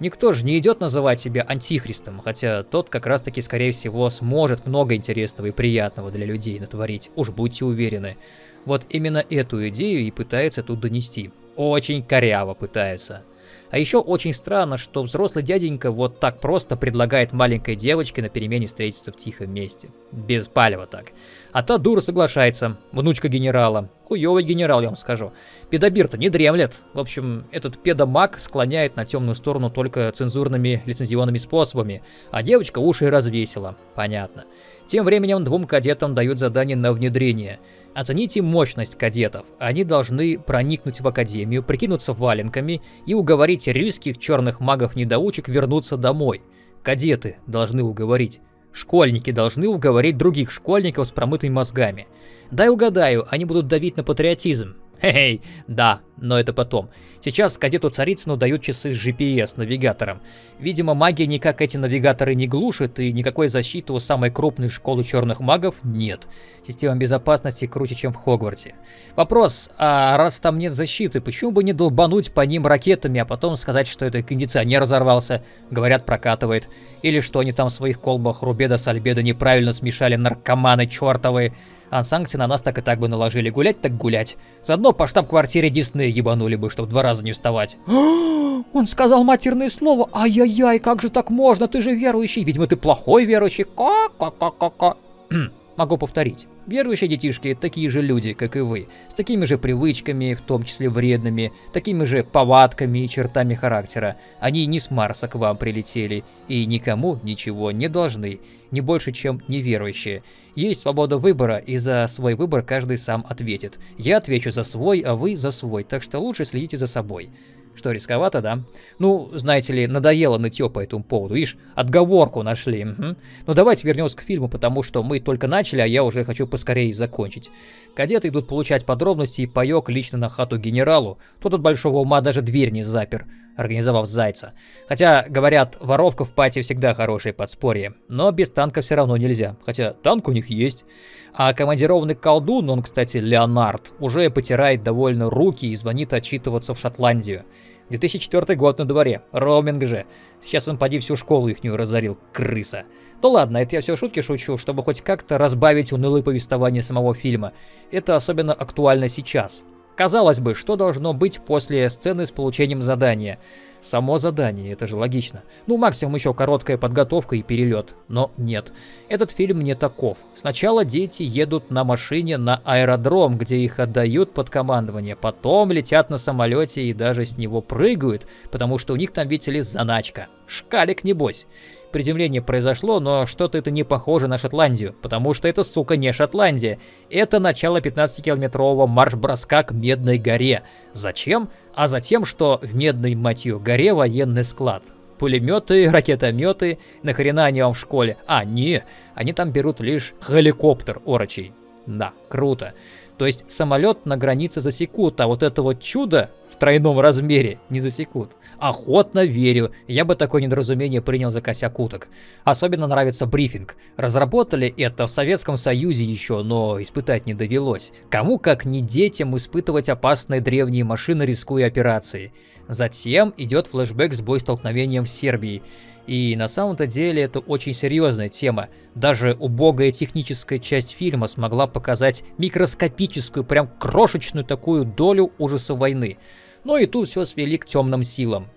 Никто же не идет называть себя антихристом, хотя тот как раз таки, скорее всего, сможет много интересного и приятного для людей натворить, уж будьте уверены. Вот именно эту идею и пытается тут донести. Очень коряво пытается. А еще очень странно, что взрослый дяденька вот так просто предлагает маленькой девочке на перемене встретиться в тихом месте. Без палева так. А та дура соглашается, внучка генерала. Хуёвый генерал, я вам скажу. Педобир-то не дремлет. В общем, этот педомаг склоняет на темную сторону только цензурными лицензионными способами, а девочка уши развесила. Понятно. Тем временем двум кадетам дают задание на внедрение. Оцените мощность кадетов. Они должны проникнуть в академию, прикинуться валенками и уговорить рильских черных магов-недоучек вернуться домой. Кадеты должны уговорить. Школьники должны уговорить других школьников с промытыми мозгами. Дай угадаю, они будут давить на патриотизм. Хе-хей, да, но это потом. Сейчас кадету Царицыну дают часы с GPS-навигатором. Видимо, магия никак эти навигаторы не глушит, и никакой защиты у самой крупной школы черных магов нет. Система безопасности круче, чем в Хогвартсе. Вопрос, а раз там нет защиты, почему бы не долбануть по ним ракетами, а потом сказать, что это кондиционер разорвался? Говорят, прокатывает. Или что они там в своих колбах Рубеда с Альбеда неправильно смешали наркоманы чертовые. А санкции на нас так и так бы наложили. Гулять так гулять. Заодно по штаб-квартире Диснея ебанули бы, чтобы два раза не вставать. Он сказал матерное слово. Ай-яй-яй, как же так можно? Ты же верующий. Видимо, ты плохой верующий. Ка-ка-ка-ка-ка. Могу повторить. Верующие детишки – такие же люди, как и вы, с такими же привычками, в том числе вредными, такими же повадками и чертами характера. Они не с Марса к вам прилетели и никому ничего не должны, не больше, чем неверующие. Есть свобода выбора, и за свой выбор каждый сам ответит. Я отвечу за свой, а вы за свой, так что лучше следите за собой. Что, рисковато, да? Ну, знаете ли, надоело нытье по этому поводу. Видишь, отговорку нашли. Угу. Ну, давайте вернемся к фильму, потому что мы только начали, а я уже хочу поскорее закончить. Кадеты идут получать подробности и паёк лично на хату генералу. Тот от большого ума даже дверь не запер, организовав зайца. Хотя, говорят, воровка в пати всегда хорошее подспорье. Но без танка все равно нельзя. Хотя танк у них есть. А командированный колдун, он, кстати, Леонард, уже потирает довольно руки и звонит отчитываться в Шотландию. 2004 год на дворе, роуминг же. Сейчас он поди всю школу ихнюю разорил, крыса. Ну ладно, это я все шутки шучу, чтобы хоть как-то разбавить унылое повествование самого фильма. Это особенно актуально сейчас. Казалось бы, что должно быть после сцены с получением задания? Само задание, это же логично. Ну, максимум еще короткая подготовка и перелет. Но нет, этот фильм не таков. Сначала дети едут на машине на аэродром, где их отдают под командование. Потом летят на самолете и даже с него прыгают, потому что у них там, видите ли, заначка. Шкалик, небось. Приземление произошло, но что-то это не похоже на Шотландию, потому что это, сука, не Шотландия. Это начало 15-километрового марш-броска к Медной горе. Зачем? А затем, что в Медной, мать ее, горе военный склад. Пулеметы, ракетометы, нахрена они вам в школе? А, не, они там берут лишь хеликоптер орочий. Да, круто. То есть самолет на границе засекут, а вот это вот чудо в тройном размере не засекут. Охотно верю, я бы такое недоразумение принял за косяк уток. Особенно нравится брифинг. Разработали это в Советском Союзе еще, но испытать не довелось. Кому как не детям испытывать опасные древние машины, рискуя операцией. Затем идет флешбэк с боестолкновением в Сербии. И на самом-то деле это очень серьезная тема. Даже убогая техническая часть фильма смогла показать микроскопическую, прям крошечную такую долю ужаса войны. Но и тут все свели к темным силам.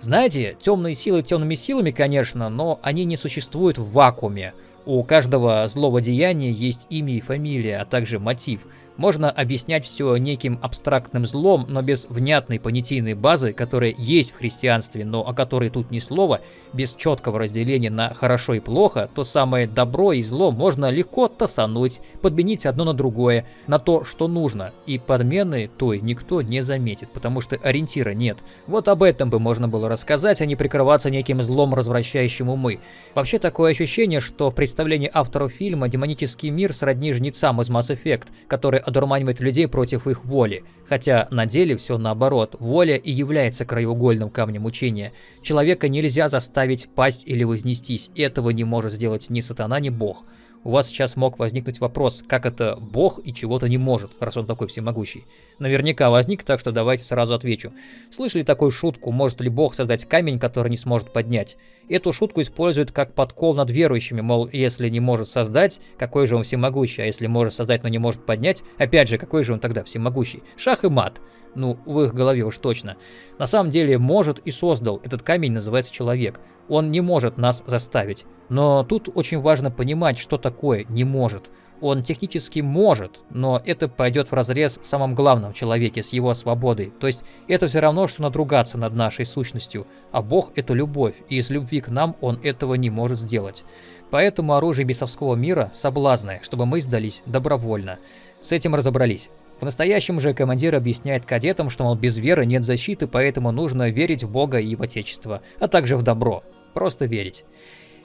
Знаете, темные силы темными силами, конечно, но они не существуют в вакууме. У каждого злого деяния есть имя и фамилия, а также мотив – можно объяснять все неким абстрактным злом, но без внятной понятийной базы, которая есть в христианстве, но о которой тут ни слова, без четкого разделения на хорошо и плохо, то самое добро и зло можно легко тасануть, подменить одно на другое, на то, что нужно, и подмены той никто не заметит, потому что ориентира нет. Вот об этом бы можно было рассказать, а не прикрываться неким злом, развращающим умы. Вообще такое ощущение, что в представлении авторов фильма демонический мир сродни жнецам из Mass Effect, который одурманивает людей против их воли. Хотя на деле все наоборот. Воля и является краеугольным камнем учения. Человека нельзя заставить пасть или вознестись. Этого не может сделать ни сатана, ни бог у вас сейчас мог возникнуть вопрос, как это бог и чего-то не может, раз он такой всемогущий. Наверняка возник, так что давайте сразу отвечу. Слышали такую шутку, может ли бог создать камень, который не сможет поднять? Эту шутку используют как подкол над верующими, мол, если не может создать, какой же он всемогущий, а если может создать, но не может поднять, опять же, какой же он тогда всемогущий? Шах и мат. Ну, в их голове уж точно. На самом деле, может и создал. Этот камень называется человек. Он не может нас заставить. Но тут очень важно понимать, что такое «не может». Он технически может, но это пойдет в разрез с самым главным в человеке, с его свободой. То есть это все равно, что надругаться над нашей сущностью. А Бог — это любовь, и из любви к нам Он этого не может сделать. Поэтому оружие бесовского мира – соблазны, чтобы мы сдались добровольно. С этим разобрались. В настоящем же командир объясняет кадетам, что, мол, без веры нет защиты, поэтому нужно верить в Бога и в Отечество, а также в добро. Просто верить.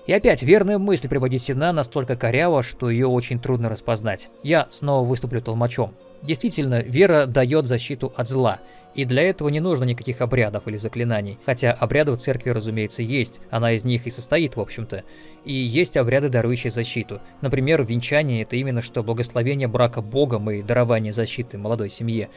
И опять, верная мысль преподнесена настолько коряво, что ее очень трудно распознать. Я снова выступлю толмачом. Действительно, вера дает защиту от зла, и для этого не нужно никаких обрядов или заклинаний. Хотя обряды в церкви, разумеется, есть, она из них и состоит, в общем-то. И есть обряды, дарующие защиту. Например, венчание – это именно что благословение брака Богом и дарование защиты молодой семье.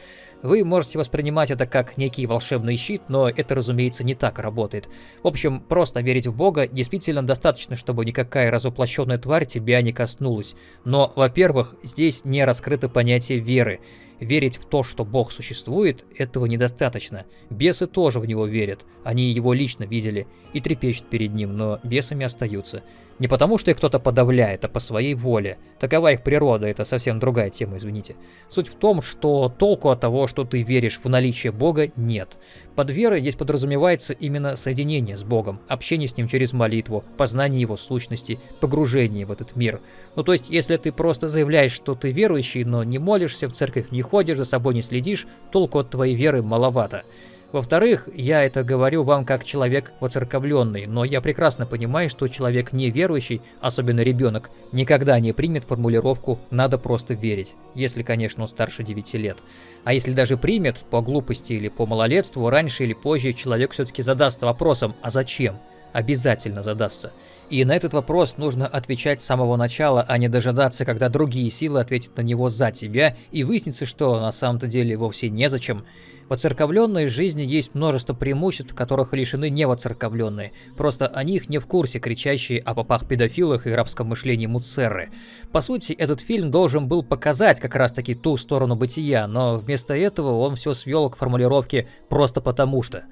Вы можете воспринимать это как некий волшебный щит, но это, разумеется, не так работает. В общем, просто верить в Бога действительно достаточно, чтобы никакая разоплощенная тварь тебя не коснулась. Но, во-первых, здесь не раскрыто понятие веры. Верить в то, что Бог существует, этого недостаточно. Бесы тоже в него верят, они его лично видели и трепещут перед ним, но бесами остаются. Не потому, что их кто-то подавляет, а по своей воле. Такова их природа, это совсем другая тема, извините. Суть в том, что толку от того, что ты веришь в наличие Бога, нет. Под верой здесь подразумевается именно соединение с Богом, общение с Ним через молитву, познание Его сущности, погружение в этот мир. Ну то есть, если ты просто заявляешь, что ты верующий, но не молишься, в церковь не ходишь, за собой не следишь, толку от твоей веры маловато. Во-вторых, я это говорю вам как человек воцерковленный, но я прекрасно понимаю, что человек неверующий, особенно ребенок, никогда не примет формулировку «надо просто верить», если, конечно, он старше 9 лет. А если даже примет, по глупости или по малолетству, раньше или позже человек все-таки задастся вопросом «а зачем?». Обязательно задастся. И на этот вопрос нужно отвечать с самого начала, а не дожидаться, когда другие силы ответят на него за тебя, и выяснится, что на самом-то деле вовсе незачем. В оцерковленной жизни есть множество преимуществ, которых лишены невоцерковленные. Просто о них не в курсе кричащие о попах-педофилах и рабском мышлении Муцерры. По сути, этот фильм должен был показать как раз-таки ту сторону бытия, но вместо этого он все свел к формулировке «просто потому что».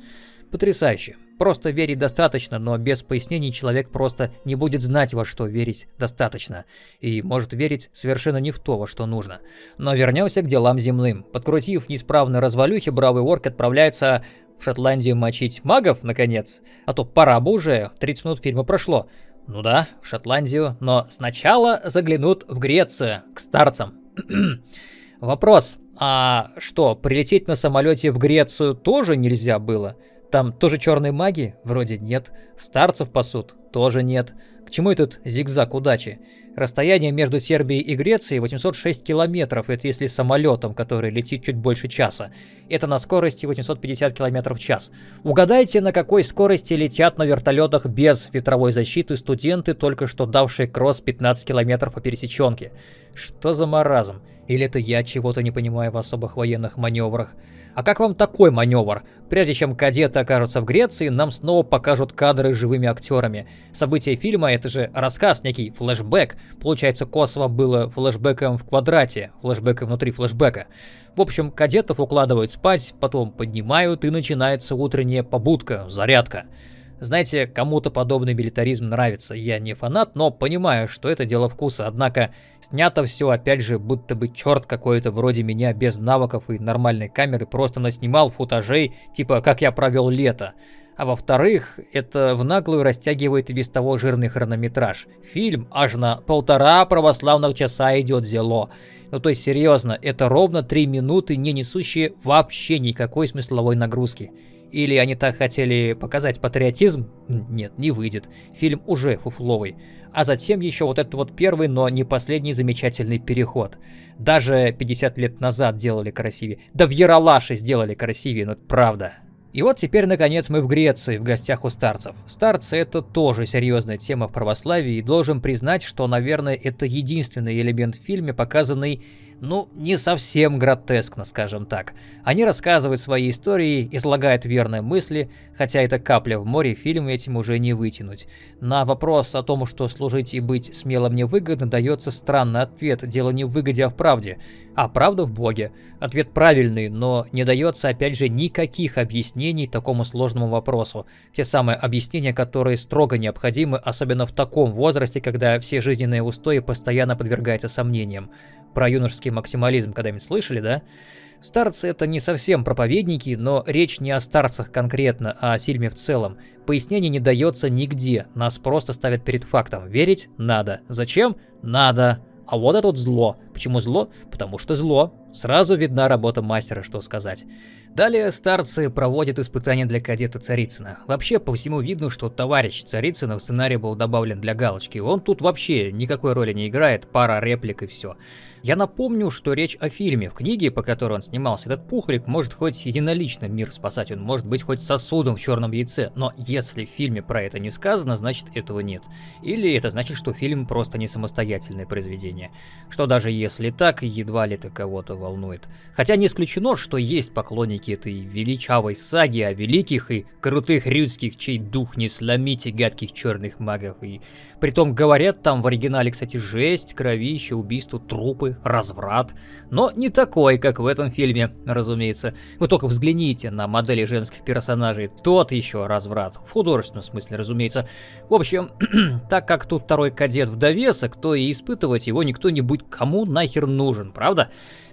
Потрясающе. Просто верить достаточно, но без пояснений человек просто не будет знать, во что верить достаточно. И может верить совершенно не в то, во что нужно. Но вернемся к делам земным. Подкрутив неисправные развалюхи, бравый орк отправляется в Шотландию мочить магов, наконец. А то пора бы уже, 30 минут фильма прошло. Ну да, в Шотландию, но сначала заглянут в Грецию, к старцам. Вопрос, а что, прилететь на самолете в Грецию тоже нельзя было? Там тоже черные маги? Вроде нет. Старцев пасут? Тоже нет. К чему этот зигзаг удачи? Расстояние между Сербией и Грецией 806 километров, это если самолетом, который летит чуть больше часа. Это на скорости 850 километров в час. Угадайте, на какой скорости летят на вертолетах без ветровой защиты студенты, только что давшие кросс 15 километров по пересеченке. Что за маразм? Или это я чего-то не понимаю в особых военных маневрах? А как вам такой маневр? Прежде чем кадеты окажутся в Греции, нам снова покажут кадры с живыми актерами. События фильма — это же рассказ, некий флешбэк. Получается, Косово было флешбэком в квадрате, флешбэком внутри флешбэка. В общем, кадетов укладывают спать, потом поднимают и начинается утренняя побудка, зарядка. Знаете, кому-то подобный милитаризм нравится. Я не фанат, но понимаю, что это дело вкуса. Однако снято все, опять же, будто бы черт какой-то вроде меня без навыков и нормальной камеры просто наснимал футажей, типа «как я провел лето». А во-вторых, это в наглую растягивает и без того жирный хронометраж. Фильм аж на полтора православных часа идет зело. Ну то есть серьезно, это ровно три минуты, не несущие вообще никакой смысловой нагрузки. Или они так хотели показать патриотизм? Нет, не выйдет. Фильм уже фуфловый. А затем еще вот этот вот первый, но не последний замечательный переход. Даже 50 лет назад делали красивее. Да в Яралаше сделали красивее, но это правда. И вот теперь, наконец, мы в Греции, в гостях у старцев. Старцы — это тоже серьезная тема в православии, и должен признать, что, наверное, это единственный элемент в фильме, показанный ну, не совсем гротескно, скажем так. Они рассказывают свои истории, излагают верные мысли, хотя это капля в море, фильм этим уже не вытянуть. На вопрос о том, что служить и быть смелым невыгодно, дается странный ответ. Дело не в выгоде, а в правде. А правда в Боге. Ответ правильный, но не дается опять же никаких объяснений такому сложному вопросу. Те самые объяснения, которые строго необходимы, особенно в таком возрасте, когда все жизненные устои постоянно подвергаются сомнениям. Про юношеский максимализм когда-нибудь слышали, да? Старцы это не совсем проповедники, но речь не о старцах конкретно, а о фильме в целом. Пояснений не дается нигде, нас просто ставят перед фактом. Верить надо. Зачем? Надо. А вот это вот зло. Почему зло? Потому что зло. Сразу видна работа мастера, что сказать. Далее старцы проводят испытания для кадета Царицына. Вообще, по всему видно, что товарищ Царицына в сценарий был добавлен для галочки. Он тут вообще никакой роли не играет, пара реплик и все. Я напомню, что речь о фильме. В книге, по которой он снимался, этот пухлик может хоть единолично мир спасать, он может быть хоть сосудом в черном яйце, но если в фильме про это не сказано, значит этого нет. Или это значит, что фильм просто не самостоятельное произведение. Что даже если так, едва ли это кого-то волнует. Хотя не исключено, что есть поклонники этой величавой саги о великих и крутых рюдских, чей дух не сломите гадких черных магов. И притом говорят там в оригинале, кстати, жесть, кровище, убийство, трупы, разврат. Но не такой, как в этом фильме, разумеется. Вы только взгляните на модели женских персонажей. Тот еще разврат. В художественном смысле, разумеется. В общем, так как тут второй кадет в довесок, то и испытывать его никто не будет кому нахер нужен, правда?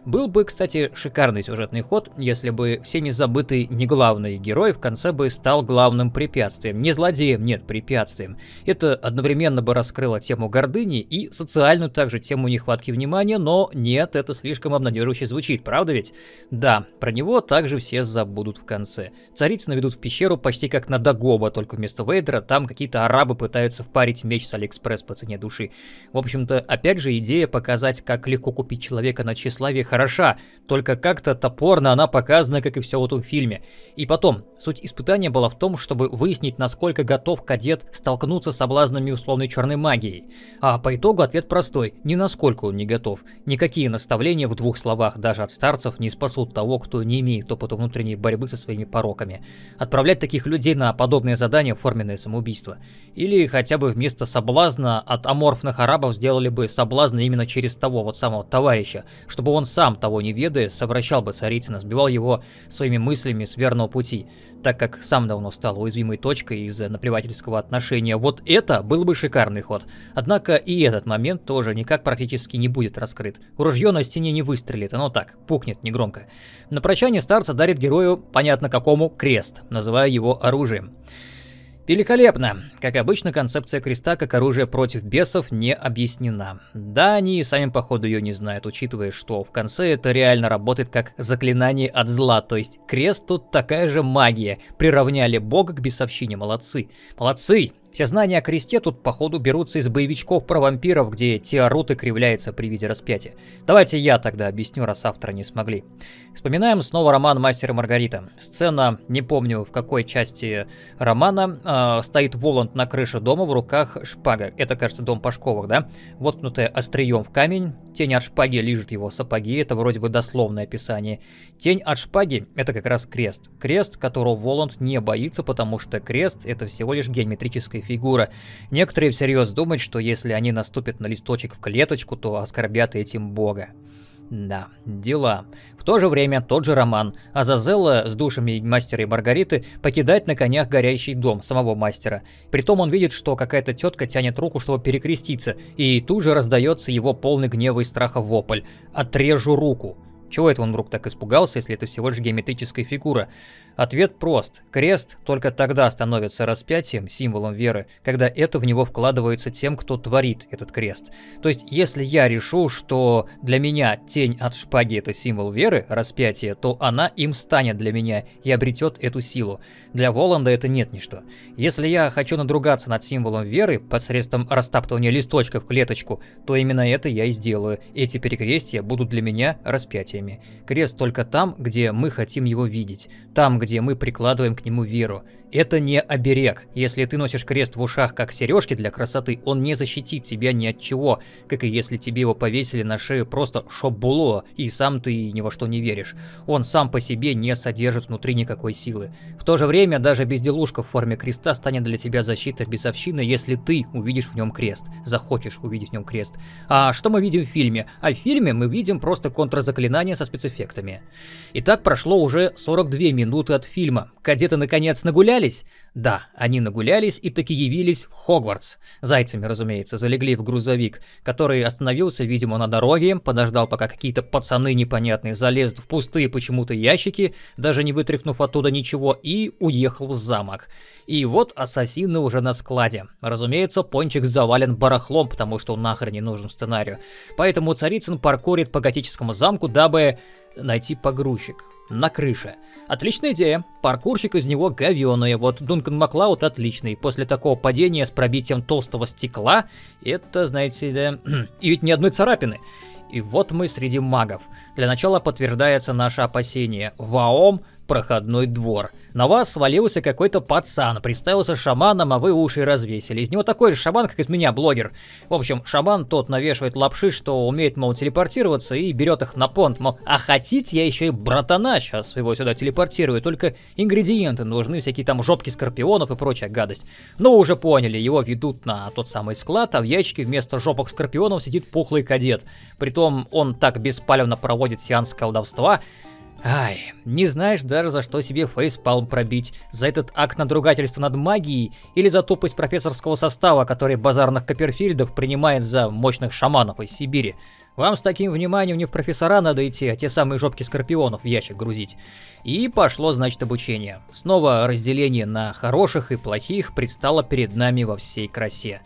Был бы, кстати, шикарный сюжетный ход, если бы всеми забытый не главный герой в конце бы стал главным препятствием. Не злодеем, нет, препятствием. Это одновременно бы раскрыло тему гордыни и социальную также тему нехватки внимания, но нет, это слишком обнадеживающе звучит, правда ведь? Да, про него также все забудут в конце. Цариц наведут в пещеру почти как на Дагоба, только вместо Вейдера там какие-то арабы пытаются впарить меч с Алиэкспресс по цене души. В общем-то, опять же, идея показать, как легко купить человека на тщеславие хороша, только как-то топорно она показана, как и все в этом фильме. И потом, суть испытания была в том, чтобы выяснить, насколько готов кадет столкнуться с соблазнами условной черной магией. А по итогу ответ простой, ни насколько он не готов. Никакие наставления в двух словах даже от старцев не спасут того, кто не имеет опыта внутренней борьбы со своими пороками. Отправлять таких людей на подобные задания форменное самоубийство. Или хотя бы вместо соблазна от аморфных арабов сделали бы соблазны именно через того вот самого товарища, чтобы он сам сам того не ведая, совращал бы Царицына, сбивал его своими мыслями с верного пути, так как сам давно стал уязвимой точкой из-за наплевательского отношения. Вот это был бы шикарный ход. Однако и этот момент тоже никак практически не будет раскрыт. Ружье на стене не выстрелит, оно так, пукнет негромко. На прощание старца дарит герою, понятно какому, крест, называя его оружием. Великолепно. Как обычно, концепция креста как оружия против бесов не объяснена. Да, они сами походу ее не знают, учитывая, что в конце это реально работает как заклинание от зла, то есть крест тут такая же магия. Приравняли бога к бесовщине, молодцы. Молодцы! Все знания о кресте тут, походу, берутся из боевичков про вампиров, где те орут кривляются при виде распятия. Давайте я тогда объясню, раз авторы не смогли. Вспоминаем снова роман «Мастер и Маргарита». Сцена, не помню в какой части романа, э, стоит Воланд на крыше дома, в руках шпага. Это, кажется, дом Пашковых, да? Воткнутая острием в камень, тень от шпаги лежит его сапоги, это вроде бы дословное описание. Тень от шпаги — это как раз крест. Крест, которого Воланд не боится, потому что крест — это всего лишь геометрическая фигура. Некоторые всерьез думают, что если они наступят на листочек в клеточку, то оскорбят этим бога. Да, дела. В то же время тот же роман. Азазелла с душами мастера и Маргариты покидает на конях горящий дом самого мастера. Притом он видит, что какая-то тетка тянет руку, чтобы перекреститься, и тут же раздается его полный гнева и страха вопль. «Отрежу руку!» Чего это он вдруг так испугался, если это всего лишь геометрическая фигура? Ответ прост. Крест только тогда становится распятием, символом веры, когда это в него вкладывается тем, кто творит этот крест. То есть, если я решу, что для меня тень от шпаги это символ веры, распятие, то она им станет для меня и обретет эту силу. Для Воланда это нет ничто. Если я хочу надругаться над символом веры посредством растаптывания листочка в клеточку, то именно это я и сделаю. Эти перекрестия будут для меня распятиями. Крест только там, где мы хотим его видеть. Там, где мы прикладываем к нему веру. Это не оберег. Если ты носишь крест в ушах как сережки для красоты, он не защитит тебя ни от чего, как и если тебе его повесили на шею просто шоббуло, и сам ты ни во что не веришь. Он сам по себе не содержит внутри никакой силы. В то же время даже безделушка в форме креста станет для тебя защитой бесовщины, если ты увидишь в нем крест, захочешь увидеть в нем крест. А что мы видим в фильме? А в фильме мы видим просто контрзаклинание со спецэффектами. Итак, прошло уже 42 минуты от фильма. Кадеты наконец нагулялись? Да, они нагулялись и таки явились в Хогвартс. Зайцами, разумеется, залегли в грузовик, который остановился, видимо, на дороге, подождал, пока какие-то пацаны непонятные залезут в пустые почему-то ящики, даже не вытряхнув оттуда ничего, и уехал в замок. И вот ассасины уже на складе. Разумеется, Пончик завален барахлом, потому что он нахрен не нужен сценарию. Поэтому Царицын паркурит по готическому замку, дабы найти погрузчик на крыше. Отличная идея. Паркурщик из него говёный. Вот Дункан Маклауд отличный. После такого падения с пробитием толстого стекла, это, знаете, да... и ведь ни одной царапины. И вот мы среди магов. Для начала подтверждается наше опасение. Ваом – проходной двор – на вас свалился какой-то пацан, представился шаманом, а вы уши развесили. Из него такой же шаман, как из меня, блогер. В общем, шаман тот навешивает лапши, что умеет, мол, телепортироваться и берет их на понт, мол, а хотите, я еще и братана сейчас его сюда телепортирую, только ингредиенты нужны, всякие там жопки скорпионов и прочая гадость. Но уже поняли, его ведут на тот самый склад, а в ящике вместо жопок скорпионов сидит пухлый кадет. Притом он так беспалевно проводит сеанс колдовства, Ай, не знаешь даже за что себе фейспалм пробить. За этот акт надругательства над магией или за тупость профессорского состава, который базарных Копперфильдов принимает за мощных шаманов из Сибири. Вам с таким вниманием не в профессора надо идти, а те самые жопки скорпионов в ящик грузить. И пошло, значит, обучение. Снова разделение на хороших и плохих предстало перед нами во всей красе.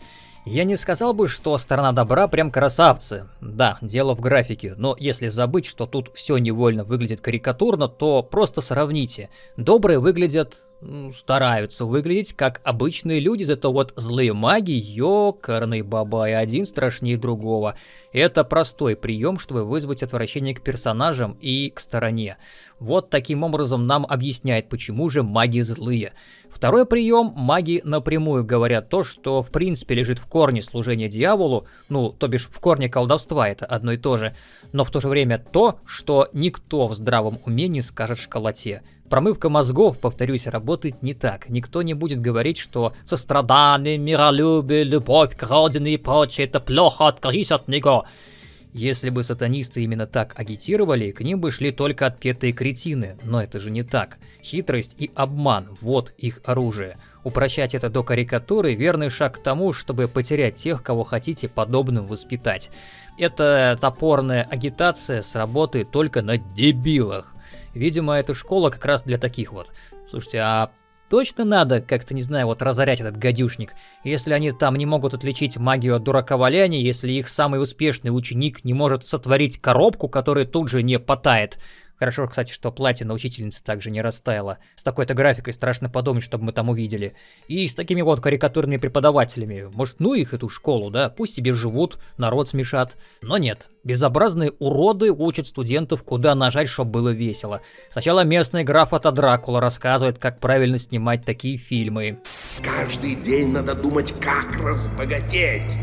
Я не сказал бы, что сторона добра прям красавцы. Да, дело в графике, но если забыть, что тут все невольно выглядит карикатурно, то просто сравните. Добрые выглядят стараются выглядеть как обычные люди, зато вот злые маги, ёкарный бабай, один страшнее другого. Это простой прием, чтобы вызвать отвращение к персонажам и к стороне. Вот таким образом нам объясняет, почему же маги злые. Второй прием, маги напрямую говорят то, что в принципе лежит в корне служения дьяволу, ну, то бишь в корне колдовства, это одно и то же, но в то же время то, что никто в здравом уме не скажет школоте. Промывка мозгов, повторюсь, работает не так. Никто не будет говорить, что сострадание, миролюбие, любовь к родине и прочее, это плохо, откажись от него. Если бы сатанисты именно так агитировали, к ним бы шли только отпетые кретины, но это же не так. Хитрость и обман – вот их оружие. Упрощать это до карикатуры – верный шаг к тому, чтобы потерять тех, кого хотите подобным воспитать. Эта топорная агитация сработает только на дебилах. Видимо, эта школа как раз для таких вот. Слушайте, а точно надо как-то, не знаю, вот разорять этот гадюшник, если они там не могут отличить магию от дураковаляния, если их самый успешный ученик не может сотворить коробку, которая тут же не потает. Хорошо, кстати, что платье на учительнице также не растаяло. С такой-то графикой страшно подумать, чтобы мы там увидели. И с такими вот карикатурными преподавателями. Может, ну их, эту школу, да? Пусть себе живут, народ смешат. Но нет. Безобразные уроды учат студентов, куда нажать, чтобы было весело. Сначала местный граф от Дракула рассказывает, как правильно снимать такие фильмы. Каждый день надо думать, как разбогатеть.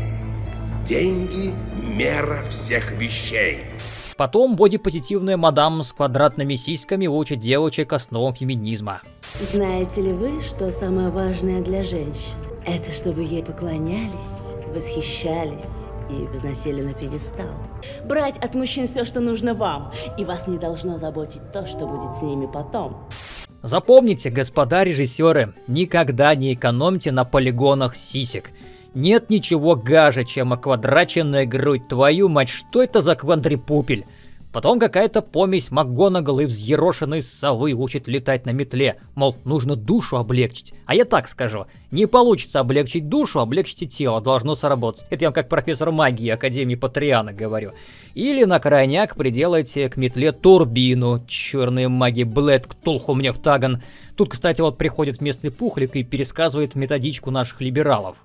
Деньги – мера всех вещей. Потом бодипозитивная мадам с квадратными сиськами учит девочек основам феминизма. Знаете ли вы, что самое важное для женщин? Это чтобы ей поклонялись, восхищались и возносили на пьедестал. Брать от мужчин все, что нужно вам, и вас не должно заботить то, что будет с ними потом. Запомните, господа режиссеры, никогда не экономьте на полигонах сисек. Нет ничего гаже, чем оквадраченная грудь. Твою мать, что это за квадрипупель? Потом какая-то помесь МакГонагал и взъерошенной совы учит летать на метле. Мол, нужно душу облегчить. А я так скажу. Не получится облегчить душу, облегчите тело. Должно сработать. Это я вам как профессор магии Академии Патриана говорю. Или на крайняк приделайте к метле турбину. Черные маги Блэд Ктулху мне в таган. Тут, кстати, вот приходит местный пухлик и пересказывает методичку наших либералов.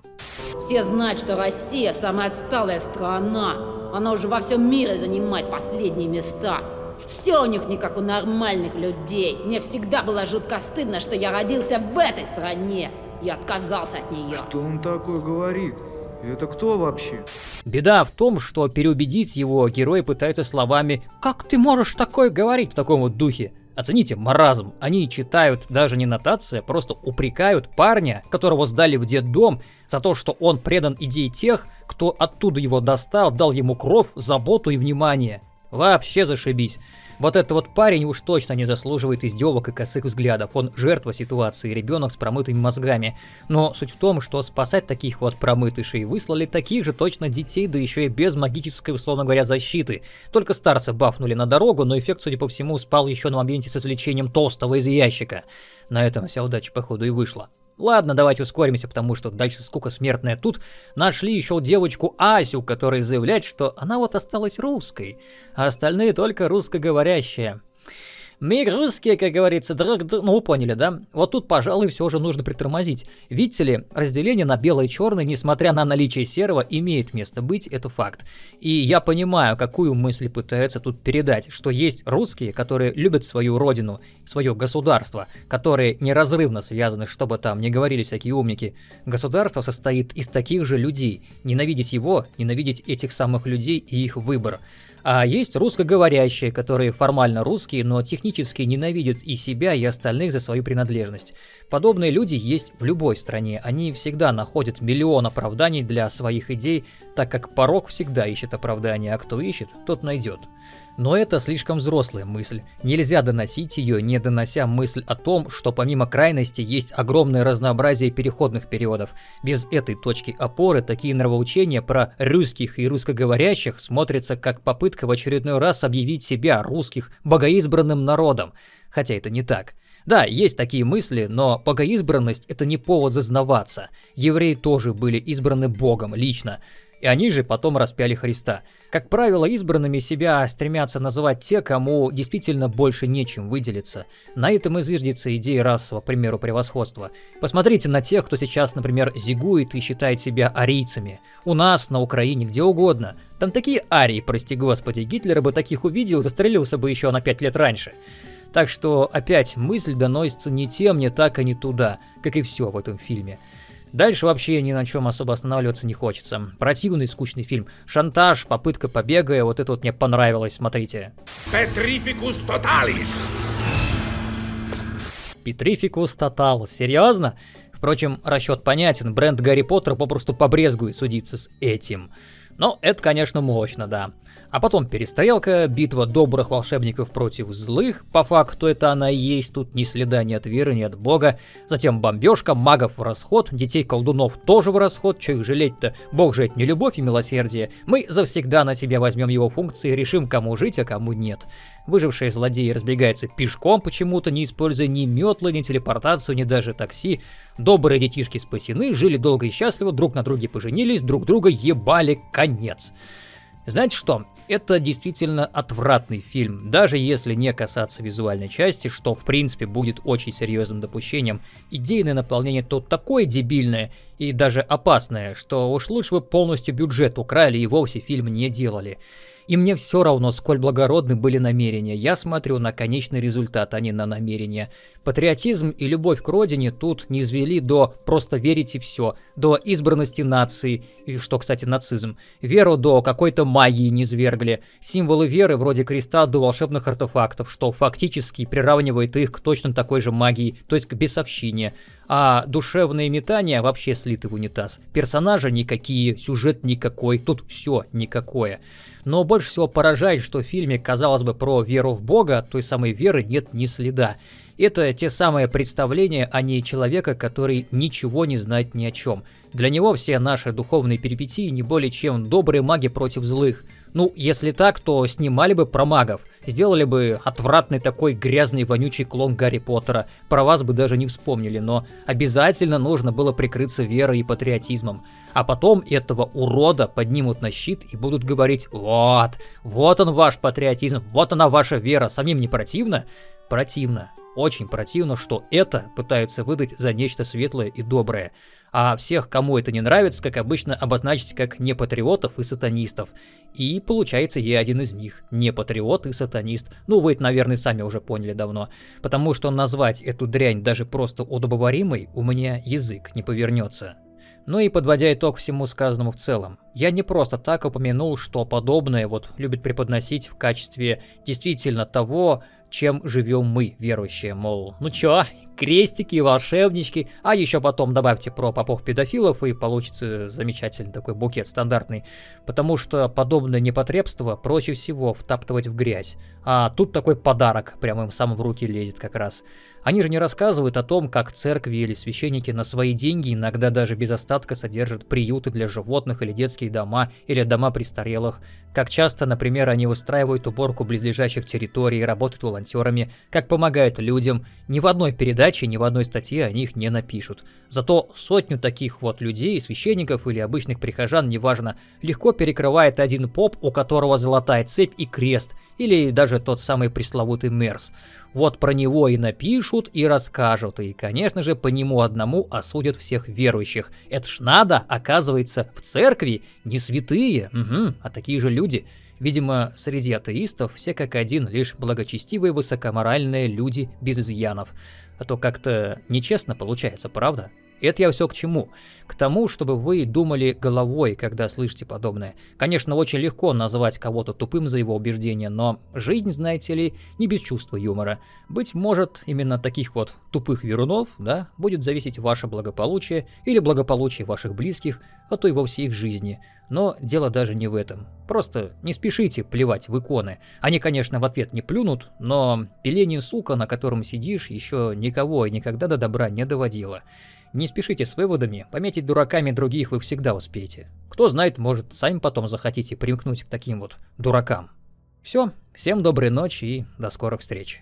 Все знают, что Россия самая отсталая страна. Она уже во всем мире занимает последние места. Все у них не как у нормальных людей. Мне всегда было жутко стыдно, что я родился в этой стране. Я отказался от нее. Что он такое говорит? Это кто вообще? Беда в том, что переубедить его герои пытаются словами «Как ты можешь такое говорить?» в таком вот духе. Оцените маразм. Они читают даже не нотация, просто упрекают парня, которого сдали в детдом, за то, что он предан идее тех, кто оттуда его достал, дал ему кровь, заботу и внимание. Вообще зашибись. Вот этот вот парень уж точно не заслуживает издевок и косых взглядов. Он жертва ситуации, ребенок с промытыми мозгами. Но суть в том, что спасать таких вот промытышей выслали таких же точно детей, да еще и без магической, условно говоря, защиты. Только старца бафнули на дорогу, но эффект, судя по всему, спал еще на моменте с извлечением толстого из ящика. На этом вся удача, походу, и вышла. Ладно, давайте ускоримся, потому что дальше скука смертная. Тут нашли еще девочку Асю, которая заявляет, что она вот осталась русской, а остальные только русскоговорящие. Мы русские, как говорится, друг друг... Ну, поняли, да? Вот тут, пожалуй, все же нужно притормозить. Видите ли, разделение на белое и черное, несмотря на наличие серого, имеет место быть, это факт. И я понимаю, какую мысль пытаются тут передать, что есть русские, которые любят свою родину, свое государство, которые неразрывно связаны, чтобы там не говорили всякие умники. Государство состоит из таких же людей. Ненавидеть его, ненавидеть этих самых людей и их выбор. А есть русскоговорящие, которые формально русские, но технически ненавидят и себя, и остальных за свою принадлежность. Подобные люди есть в любой стране. Они всегда находят миллион оправданий для своих идей, так как порог всегда ищет оправдания, а кто ищет, тот найдет. Но это слишком взрослая мысль. Нельзя доносить ее, не донося мысль о том, что помимо крайности есть огромное разнообразие переходных периодов. Без этой точки опоры такие нравоучения про русских и русскоговорящих смотрятся как попытка в очередной раз объявить себя, русских, богоизбранным народом. Хотя это не так. Да, есть такие мысли, но богоизбранность это не повод зазнаваться. Евреи тоже были избраны Богом лично и они же потом распяли Христа. Как правило, избранными себя стремятся называть те, кому действительно больше нечем выделиться. На этом и зиждется идея расового, к примеру, превосходства. Посмотрите на тех, кто сейчас, например, зигует и считает себя арийцами. У нас, на Украине, где угодно. Там такие арии, прости господи, Гитлер бы таких увидел, застрелился бы еще на пять лет раньше. Так что опять мысль доносится не тем, не так, а не туда, как и все в этом фильме. Дальше вообще ни на чем особо останавливаться не хочется. Противный, скучный фильм. Шантаж, попытка побега, вот это вот мне понравилось, смотрите. Петрификус тоталис. Петрификус тотал, серьезно? Впрочем, расчет понятен, бренд Гарри Поттер попросту побрезгует судиться с этим. Но это, конечно, мощно, да. А потом перестрелка, битва добрых волшебников против злых, по факту это она и есть, тут ни следа ни от веры, ни от бога. Затем бомбежка, магов в расход, детей-колдунов тоже в расход, че их жалеть-то, бог же это не любовь и милосердие. Мы завсегда на себя возьмем его функции и решим, кому жить, а кому нет. Выжившие злодеи разбегаются пешком почему-то, не используя ни метлы, ни телепортацию, ни даже такси. Добрые детишки спасены, жили долго и счастливо, друг на друге поженились, друг друга ебали конец. Знаете что? Это действительно отвратный фильм, даже если не касаться визуальной части, что в принципе будет очень серьезным допущением. Идейное наполнение тут такое дебильное и даже опасное, что уж лучше бы полностью бюджет украли и вовсе фильм не делали. И мне все равно, сколь благородны были намерения. Я смотрю на конечный результат, а не на намерения. Патриотизм и любовь к родине тут не извели до «просто верить и все», до избранности нации, что, кстати, нацизм. Веру до какой-то магии не свергли. Символы веры вроде креста до волшебных артефактов, что фактически приравнивает их к точно такой же магии, то есть к бесовщине. А душевные метания вообще слиты в унитаз. Персонажи никакие, сюжет никакой, тут все никакое. Но больше всего поражает, что в фильме, казалось бы, про веру в Бога, той самой веры нет ни следа. Это те самые представления, а не человека, который ничего не знает ни о чем. Для него все наши духовные перипетии не более чем добрые маги против злых. Ну, если так, то снимали бы про магов. Сделали бы отвратный такой грязный вонючий клон Гарри Поттера. Про вас бы даже не вспомнили, но обязательно нужно было прикрыться верой и патриотизмом. А потом этого урода поднимут на щит и будут говорить «Вот, вот он ваш патриотизм, вот она ваша вера, самим не противно?» Противно. Очень противно, что это пытаются выдать за нечто светлое и доброе. А всех, кому это не нравится, как обычно, обозначить как непатриотов и сатанистов. И получается, я один из них. Не патриот и сатанист. Ну, вы это, наверное, сами уже поняли давно. Потому что назвать эту дрянь даже просто удобоваримой у меня язык не повернется. Ну и подводя итог всему сказанному в целом, я не просто так упомянул, что подобное вот любят преподносить в качестве действительно того, чем живем мы, верующие, мол, ну чё, крестики, волшебнички, а еще потом добавьте про попов-педофилов и получится замечательный такой букет стандартный, потому что подобное непотребство проще всего втаптывать в грязь, а тут такой подарок прямо им сам в руки лезет как раз. Они же не рассказывают о том, как церкви или священники на свои деньги иногда даже без остатка содержат приюты для животных или детские дома, или дома престарелых, как часто, например, они устраивают уборку близлежащих территорий, работают волонтерами, как помогают людям. Ни в одной передаче, ни в одной статье о них не напишут. Зато сотню таких вот людей, священников или обычных прихожан, неважно, легко перекрывает один поп, у которого золотая цепь и крест, или даже тот самый пресловутый Мерс. Вот про него и напишут, и расскажут, и, конечно же, по нему одному осудят всех верующих. Это ж надо, оказывается, в церкви не святые, угу, а такие же люди. Видимо, среди атеистов все как один лишь благочестивые высокоморальные люди без изъянов. А то как-то нечестно получается, правда? Это я все к чему? К тому, чтобы вы думали головой, когда слышите подобное. Конечно, очень легко назвать кого-то тупым за его убеждения, но жизнь, знаете ли, не без чувства юмора. Быть может, именно таких вот тупых верунов, да, будет зависеть ваше благополучие или благополучие ваших близких, а то и вовсе их жизни. Но дело даже не в этом. Просто не спешите плевать в иконы. Они, конечно, в ответ не плюнут, но пиление сука, на котором сидишь, еще никого и никогда до добра не доводило. Не спешите с выводами, пометить дураками других вы всегда успеете. Кто знает, может, сами потом захотите примкнуть к таким вот дуракам. Все, всем доброй ночи и до скорых встреч.